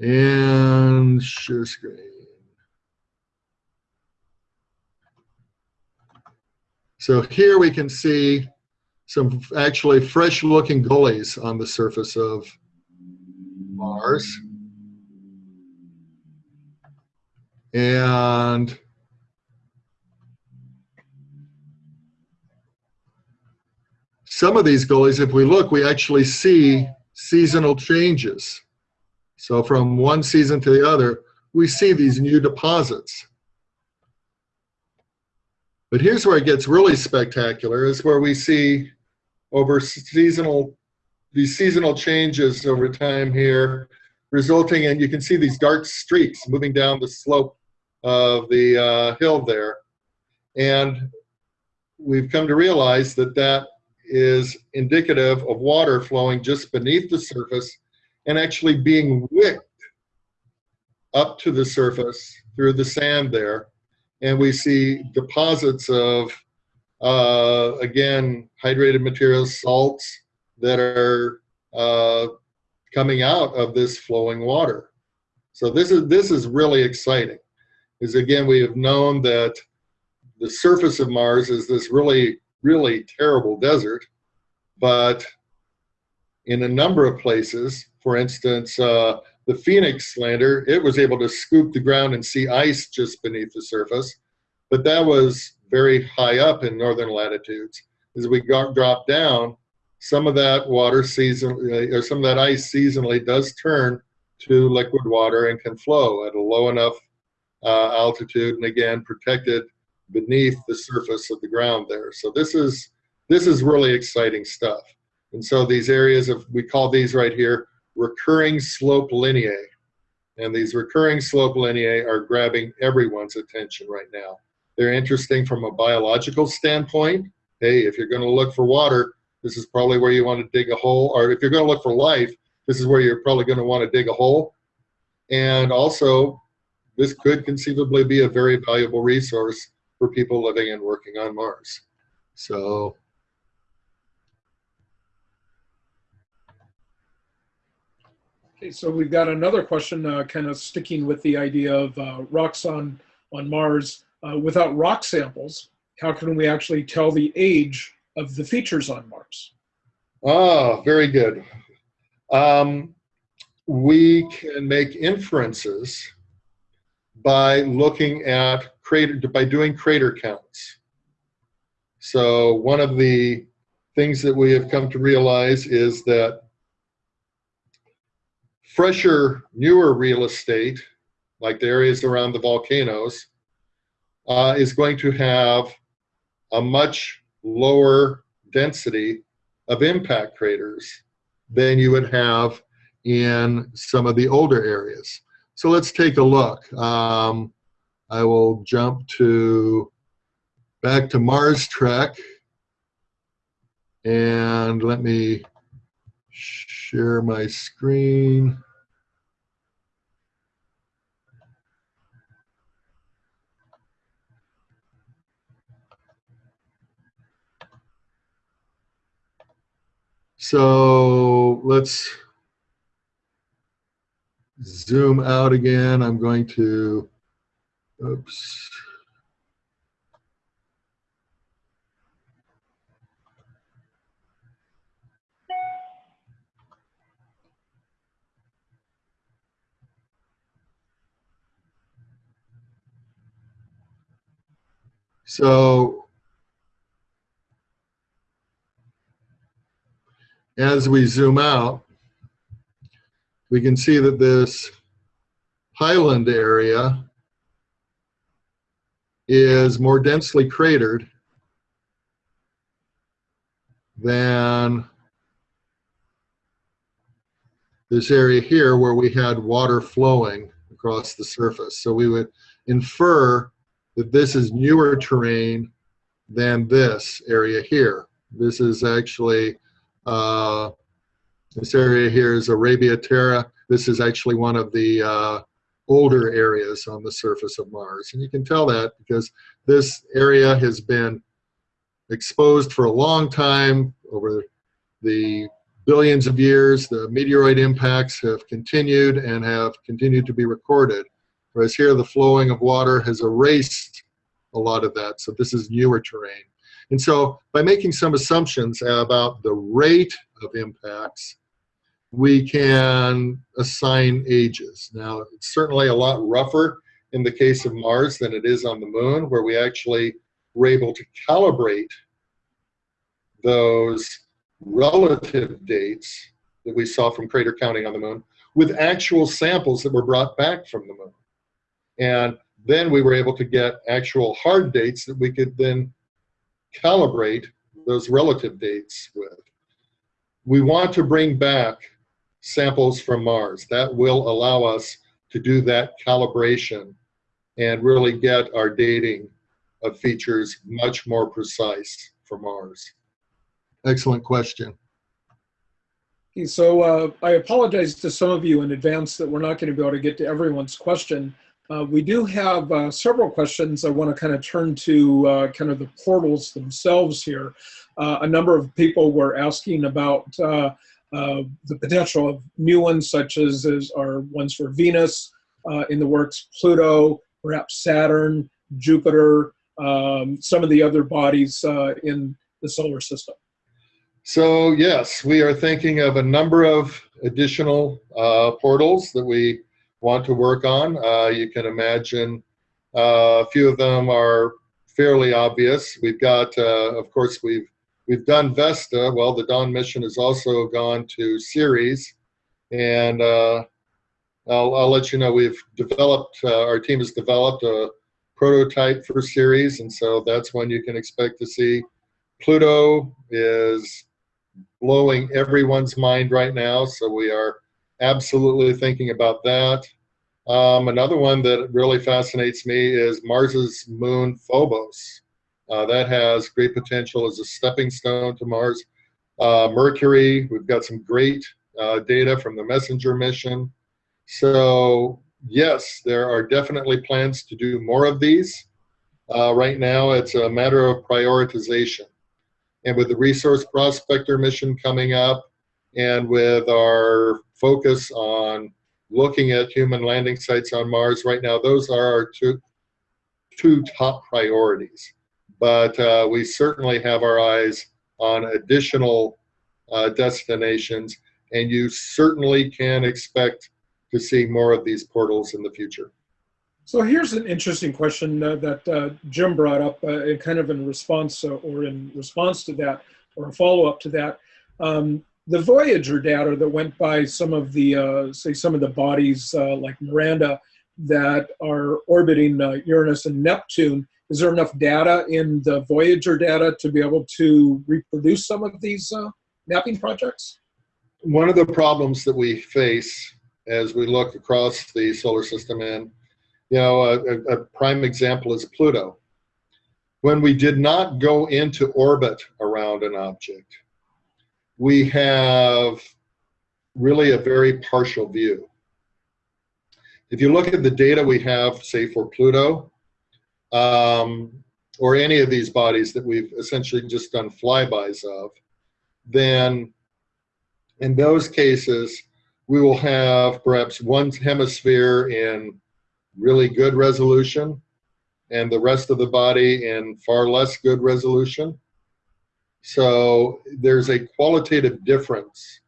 Speaker 2: And share screen. So here we can see some actually fresh looking gullies on the surface of Mars. And some of these gullies, if we look, we actually see seasonal changes. So from one season to the other, we see these new deposits. But here's where it gets really spectacular is where we see over seasonal, these seasonal changes over time here, resulting in, you can see these dark streaks moving down the slope of the uh, hill there. And we've come to realize that that is indicative of water flowing just beneath the surface and actually being wicked up to the surface through the sand there. And we see deposits of, uh, again, hydrated materials, salts that are uh, coming out of this flowing water. So this is, this is really exciting. Is again, we have known that the surface of Mars is this really, really terrible desert, but in a number of places, for instance, uh, the Phoenix lander, it was able to scoop the ground and see ice just beneath the surface, but that was very high up in northern latitudes. As we got dropped down, some of that water season, or some of that ice seasonally does turn to liquid water and can flow at a low enough uh, altitude and again protected beneath the surface of the ground there. So this is this is really exciting stuff. And so these areas of we call these right here recurring slope lineae. And these recurring slope lineae are grabbing everyone's attention right now. They're interesting from a biological standpoint. Hey, if you're going to look for water, this is probably where you want to dig a hole. Or if you're going to look for life, this is where you're probably going to want to dig a hole. And also, this could conceivably be a very valuable resource for people living and working on Mars. So
Speaker 1: Okay, so we've got another question, uh, kind of sticking with the idea of uh, rocks on on Mars. Uh, without rock samples, how can we actually tell the age of the features on Mars?
Speaker 2: Ah, very good. Um, we can make inferences by looking at crater by doing crater counts. So one of the things that we have come to realize is that fresher, newer real estate, like the areas around the volcanoes, uh, is going to have a much lower density of impact craters than you would have in some of the older areas. So let's take a look. Um, I will jump to back to Mars Trek and let me share my screen. So let's zoom out again. I'm going to, oops. So as we zoom out, we can see that this highland area is more densely cratered than this area here where we had water flowing across the surface. So we would infer that this is newer terrain than this area here. This is actually uh, this area here is Arabia Terra. This is actually one of the uh, older areas on the surface of Mars. And you can tell that because this area has been exposed for a long time over the billions of years. The meteoroid impacts have continued and have continued to be recorded. Whereas here the flowing of water has erased a lot of that. So this is newer terrain. And so by making some assumptions about the rate of impacts, we can assign ages. Now, it's certainly a lot rougher in the case of Mars than it is on the moon, where we actually were able to calibrate those relative dates that we saw from crater counting on the moon with actual samples that were brought back from the moon. And then we were able to get actual hard dates that we could then calibrate those relative dates with. We want to bring back samples from Mars. That will allow us to do that calibration and really get our dating of features much more precise for Mars. Excellent question.
Speaker 1: So uh, I apologize to some of you in advance that we're not going to be able to get to everyone's question. Uh, we do have uh, several questions. I want to kind of turn to uh, kind of the portals themselves here. Uh, a number of people were asking about uh, the potential of new ones, such as, as are ones for Venus in the works, Pluto, perhaps Saturn, Jupiter, um, some of the other bodies in the solar system.
Speaker 2: So yes, we are thinking of a number of additional portals that we want to work on. Uh, you can imagine uh, a few of them are fairly obvious. We've got, uh, of course, we've we've done Vesta. Well, the Dawn mission has also gone to Ceres, and uh, I'll, I'll let you know we've developed. Uh, our team has developed a prototype for Ceres, and so that's when you can expect to see. Pluto is blowing everyone's mind right now, so we are absolutely thinking about that. Um, another one that really fascinates me is Mars's moon Phobos. Uh, that has great potential as a stepping stone to Mars. Uh, Mercury, we've got some great uh, data from the Messenger mission. So yes, there are definitely plans to do more of these. Uh, right now, it's a matter of prioritization. And with the Resource Prospector mission coming up, and with our focus on looking at human landing sites on Mars right now, those are our two, two top priorities. But uh, we certainly have our eyes on additional uh, destinations, and you certainly can expect to see more of these portals in the future.
Speaker 1: So here's an interesting question uh, that uh, Jim brought up, uh, kind of in response uh, or in response to that, or a follow up to that. Um, the Voyager data that went by some of the, uh, say, some of the bodies uh, like Miranda that are orbiting Uranus and Neptune. Is there enough data in the Voyager data to be able to reproduce some of these mapping projects?
Speaker 2: One of the problems that we face as we look across the solar system and you know, a, a prime example is Pluto. When we did not go into orbit around an object, we have really a very partial view. If you look at the data we have, say for Pluto, um, or any of these bodies that we've essentially just done flybys of, then in those cases, we will have perhaps one hemisphere in really good resolution and the rest of the body in far less good resolution. So there's a qualitative difference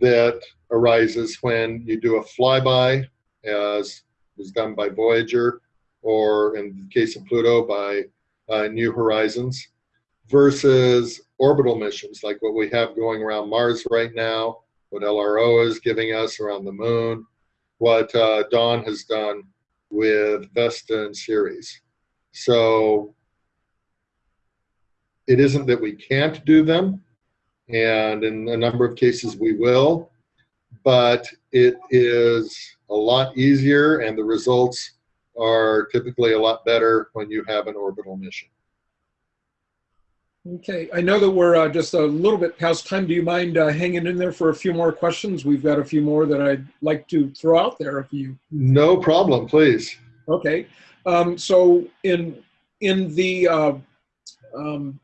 Speaker 2: that arises when you do a flyby, as was done by Voyager, or in the case of Pluto by uh, New Horizons, versus orbital missions like what we have going around Mars right now, what LRO is giving us around the moon, what uh, Dawn has done with Vesta and Ceres. So it isn't that we can't do them, and in a number of cases we will, but it is a lot easier and the results are typically a lot better when you have an orbital mission.
Speaker 1: Okay, I know that we're uh, just a little bit past time. Do you mind uh, hanging in there for a few more questions? We've got a few more that I'd like to throw out there if you.
Speaker 2: No problem, please.
Speaker 1: Okay, um, so in in the uh, um,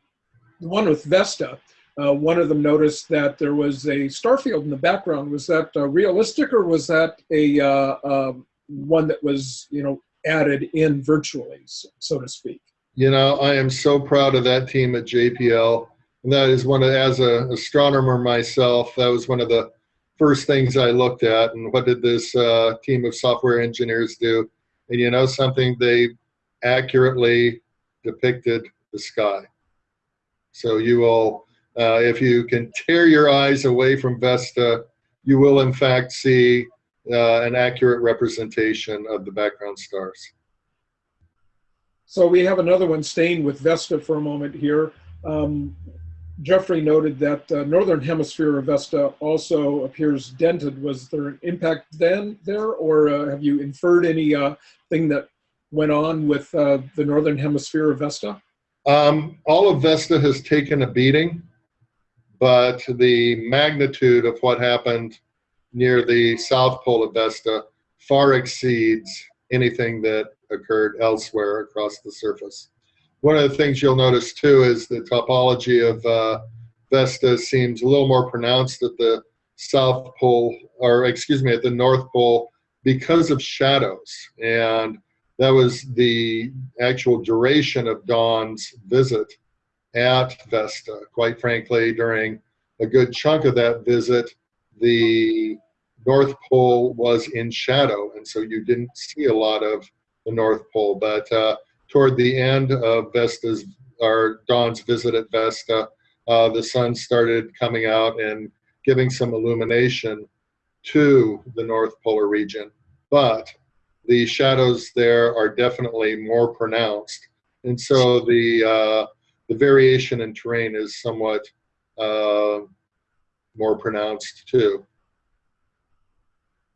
Speaker 1: one with Vesta, uh, one of them noticed that there was a starfield in the background. Was that uh, realistic, or was that a uh, um, one that was you know added in virtually, so to speak?
Speaker 2: You know, I am so proud of that team at JPL. And that is one of, as an astronomer myself, that was one of the first things I looked at. And what did this uh, team of software engineers do? And you know something, they accurately depicted the sky. So you will Uh, if you can tear your eyes away from Vesta, you will in fact see uh, an accurate representation of the background stars.
Speaker 1: So we have another one staying with Vesta for a moment here. Um, Jeffrey noted that the northern hemisphere of Vesta also appears dented. Was there an impact then there, or uh, have you inferred any uh, thing that went on with uh, the northern hemisphere of Vesta?
Speaker 2: Um, all of Vesta has taken a beating, but the magnitude of what happened near the south pole of Vesta far exceeds anything that occurred elsewhere across the surface. One of the things you'll notice too is the topology of uh, Vesta seems a little more pronounced at the south pole, or excuse me, at the north pole because of shadows. And that was the actual duration of Dawn's visit at Vesta. Quite frankly, during a good chunk of that visit, the North Pole was in shadow, and so you didn't see a lot of the North Pole. But uh, toward the end of Vesta's or Dawn's visit at Vesta, uh, the sun started coming out and giving some illumination to the North Polar region. But the shadows there are definitely more pronounced, and so the uh, the variation in terrain is somewhat uh, more pronounced too.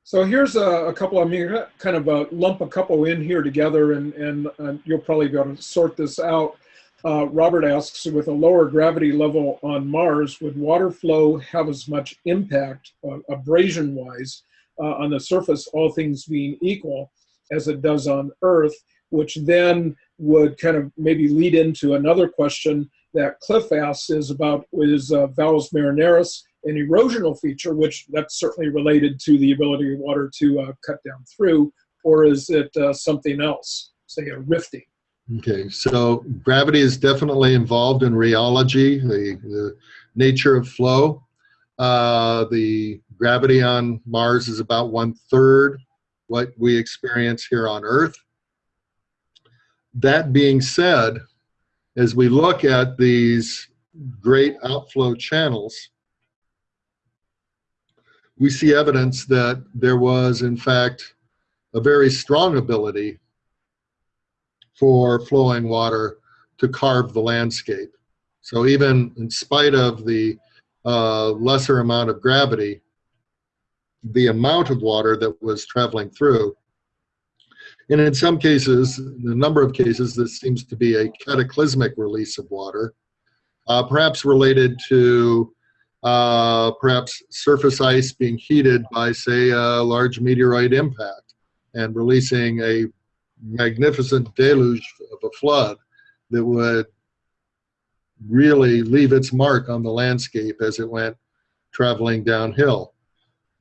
Speaker 1: So here's a, a couple, I mean, kind of a lump a couple in here together and, and, you'll probably be able to sort this out. Uh, Robert asks, with a lower gravity level on Mars, would water flow have as much impact, uh, abrasion-wise, uh, on the surface, all things being equal, as it does on Earth, which then would kind of maybe lead into another question that Cliff asks is about, is uh, Valles Marineris an erosional feature, which that's certainly related to the ability of water to uh, cut down through, or is it uh, something else, say a rifting?
Speaker 2: Okay, so gravity is definitely involved in rheology, the, the nature of flow. Uh, the gravity on Mars is about one third what we experience here on Earth. That being said, as we look at these great outflow channels, we see evidence that there was, in fact, a very strong ability for flowing water to carve the landscape. So even in spite of the uh, lesser amount of gravity, the amount of water that was traveling through, and in some cases, in a number of cases, this seems to be a cataclysmic release of water, uh, perhaps related to uh, perhaps surface ice being heated by, say, a large meteorite impact and releasing a magnificent deluge of a flood that would really leave its mark on the landscape as it went traveling downhill.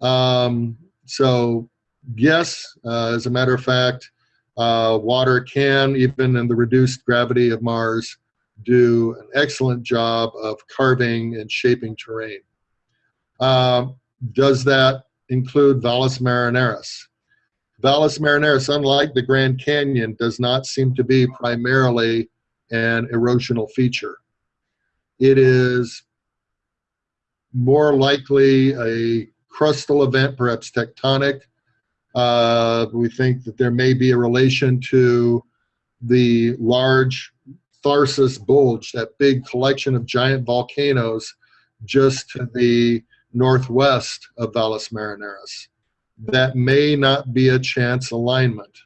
Speaker 2: Um, so, yes, uh, as a matter of fact, uh, water can, even in the reduced gravity of Mars, do an excellent job of carving and shaping terrain. Um, does that include Valles Marineris? Valles Marineris, unlike the Grand Canyon, does not seem to be primarily an erosional feature. It is more likely a crustal event, perhaps tectonic. Uh, we think that there may be a relation to the large Tharsis Bulge, that big collection of giant volcanoes just to the northwest of Valles Marineris. That may not be a chance alignment.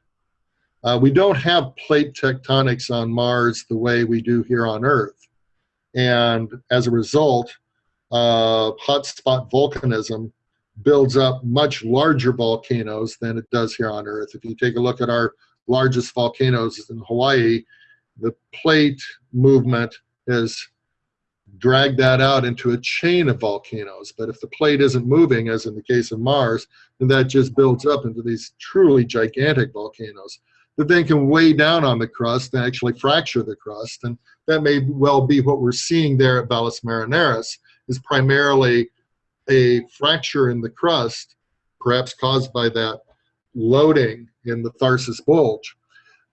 Speaker 2: Uh, we don't have plate tectonics on Mars the way we do here on Earth. And as a result, uh, hotspot volcanism builds up much larger volcanoes than it does here on Earth. If you take a look at our largest volcanoes in Hawaii, the plate movement has dragged that out into a chain of volcanoes. But if the plate isn't moving, as in the case of Mars, then that just builds up into these truly gigantic volcanoes that then can weigh down on the crust and actually fracture the crust. And that may well be what we're seeing there at Valles Marineris is primarily a fracture in the crust, perhaps caused by that loading in the Tharsis Bulge.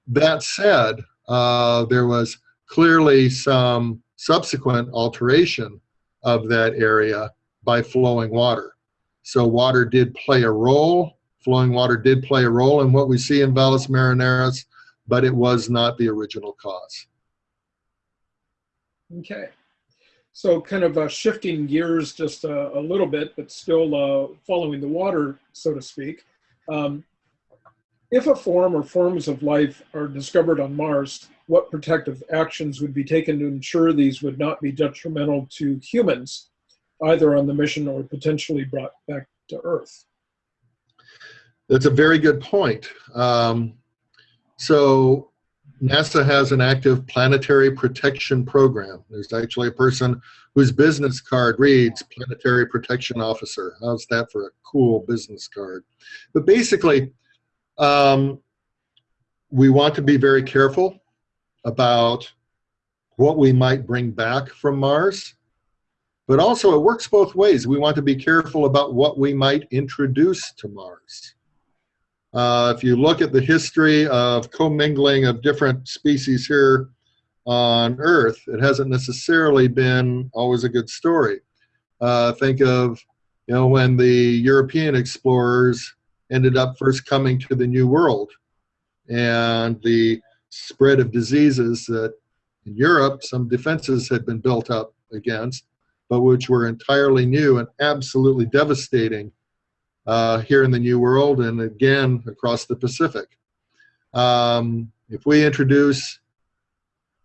Speaker 2: That said, uh, there was clearly some subsequent alteration of that area by flowing water. So water did play a role, flowing water did play a role in what we see in Valles Marineris, but it was not the original cause.
Speaker 1: Okay. So kind of uh, shifting gears just a, a, little bit, but still uh, following the water, so to speak. Um, if a form or forms of life are discovered on Mars, what protective actions would be taken to ensure these would not be detrimental to humans, either on the mission or potentially brought back to Earth?
Speaker 2: That's a very good point. Um, so NASA has an active planetary protection program. There's actually a person whose business card reads Planetary Protection Officer. How's that for a cool business card? But basically, um, we want to be very careful about what we might bring back from Mars. But also, it works both ways. We want to be careful about what we might introduce to Mars. Uh, if you look at the history of commingling of different species here on Earth, it hasn't necessarily been always a good story. Uh, think of, you know, when the European explorers ended up first coming to the New World and the spread of diseases that in Europe some defenses had been built up against, but which were entirely new and absolutely devastating uh, here in the New World and again across the Pacific. Um, if we introduce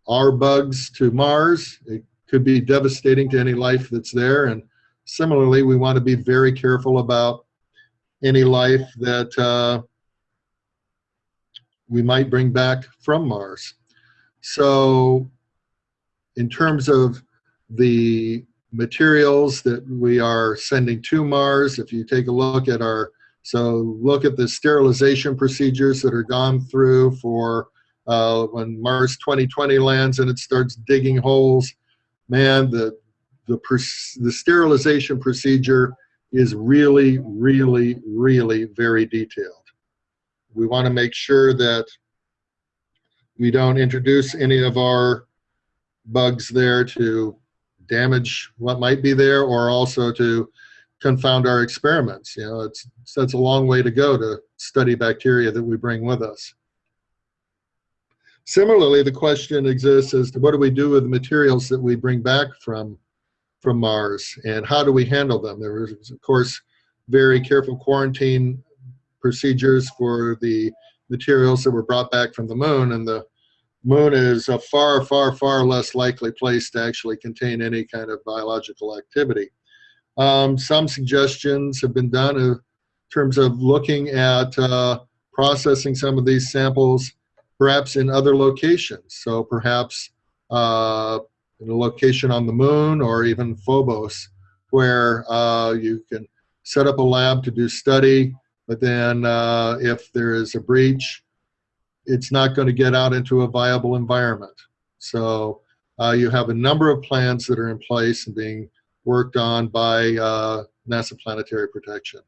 Speaker 2: our bugs to Mars, it could be devastating to any life that's there. And similarly, we want to be very careful about any life that uh, we might bring back from Mars. So in terms of the materials that we are sending to Mars. If you take a look at our, so look at the sterilization procedures that are gone through for uh, when Mars 2020 lands and it starts digging holes. Man, the, the, the sterilization procedure is really, really, really very detailed. We want to make sure that we don't introduce any of our bugs there to damage what might be there or also to confound our experiments. You know, it's, that's a long way to go to study bacteria that we bring with us. Similarly, the question exists as to what do we do with the materials that we bring back from, from Mars and how do we handle them? There is, of course, very careful quarantine procedures for the materials that were brought back from the moon and the moon is a far, far, far less likely place to actually contain any kind of biological activity. Um, some suggestions have been done in terms of looking at uh, processing some of these samples perhaps in other locations. So perhaps uh, in a location on the moon or even Phobos where uh, you can set up a lab to do study, but then uh, if there is a breach, it's not going to get out into a viable environment. So uh, you have a number of plans that are in place and being worked on by uh, NASA Planetary Protection.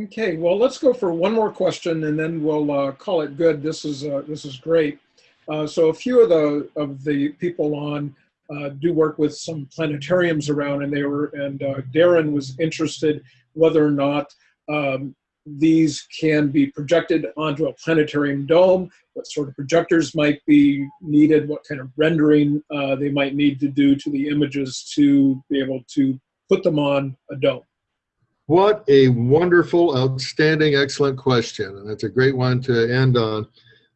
Speaker 1: Okay, well, let's go for one more question and then we'll uh, call it good. This is uh, this is great. Uh, so a few of the of the people on uh, do work with some planetariums around, and they were and Darren was interested whether or not um, these can be projected onto a planetarium dome, what sort of projectors might be needed, what kind of rendering uh, they might need to do to the images to be able to put them on a dome.
Speaker 2: What a wonderful, outstanding, excellent question. And that's a great one to end on.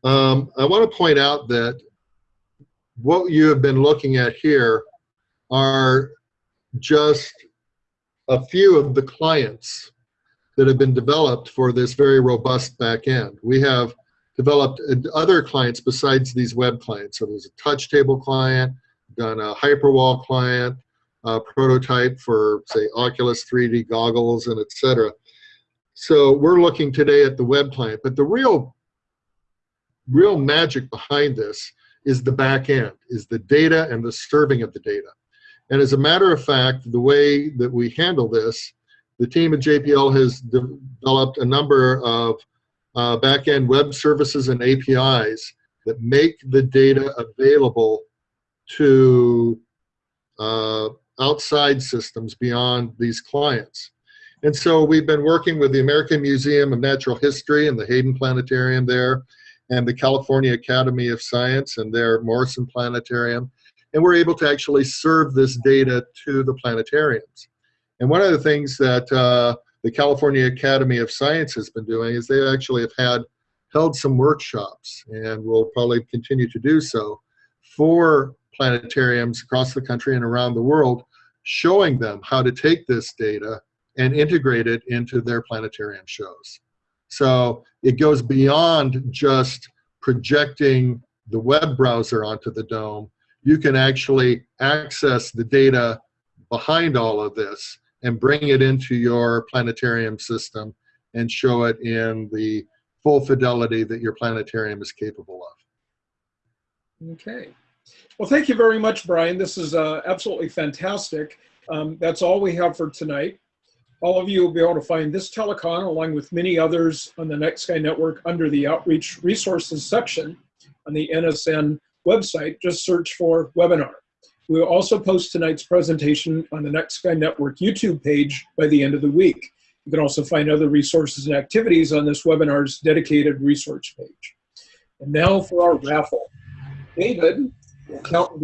Speaker 2: Um, I want to point out that what you have been looking at here are just a few of the clients that have been developed for this very robust back end. We have developed other clients besides these web clients. So there's a touch table client, done a Hyperwall client, a prototype for say Oculus 3D goggles and etc. So we're looking today at the web client, but the real, real magic behind this is the back end, is the data and the serving of the data. And as a matter of fact, the way that we handle this the team at JPL has developed a number of uh, back-end web services and APIs that make the data available to uh, outside systems beyond these clients. And so we've been working with the American Museum of Natural History and the Hayden Planetarium there, and the California Academy of Science and their Morrison Planetarium. And we're able to actually serve this data to the planetariums. And one of the things that uh, the California Academy of Science has been doing is they actually have had held some workshops and will probably continue to do so for planetariums across the country and around the world, showing them how to take this data and integrate it into their planetarium shows. So it goes beyond just projecting the web browser onto the dome. You can actually access the data behind all of this and bring it into your planetarium system and show it in the full fidelity that your planetarium is capable of.
Speaker 1: Okay. Well, thank you very much, Brian. This is uh, absolutely fantastic. Um, that's all we have for tonight. All of you will be able to find this telecon along with many others on the Night Sky Network under the Outreach Resources section on the NSN website. Just search for webinar. We will also post tonight's presentation on the Night Sky Network YouTube page by the end of the week. You can also find other resources and activities on this webinar's dedicated resource page. And now for our raffle. David will count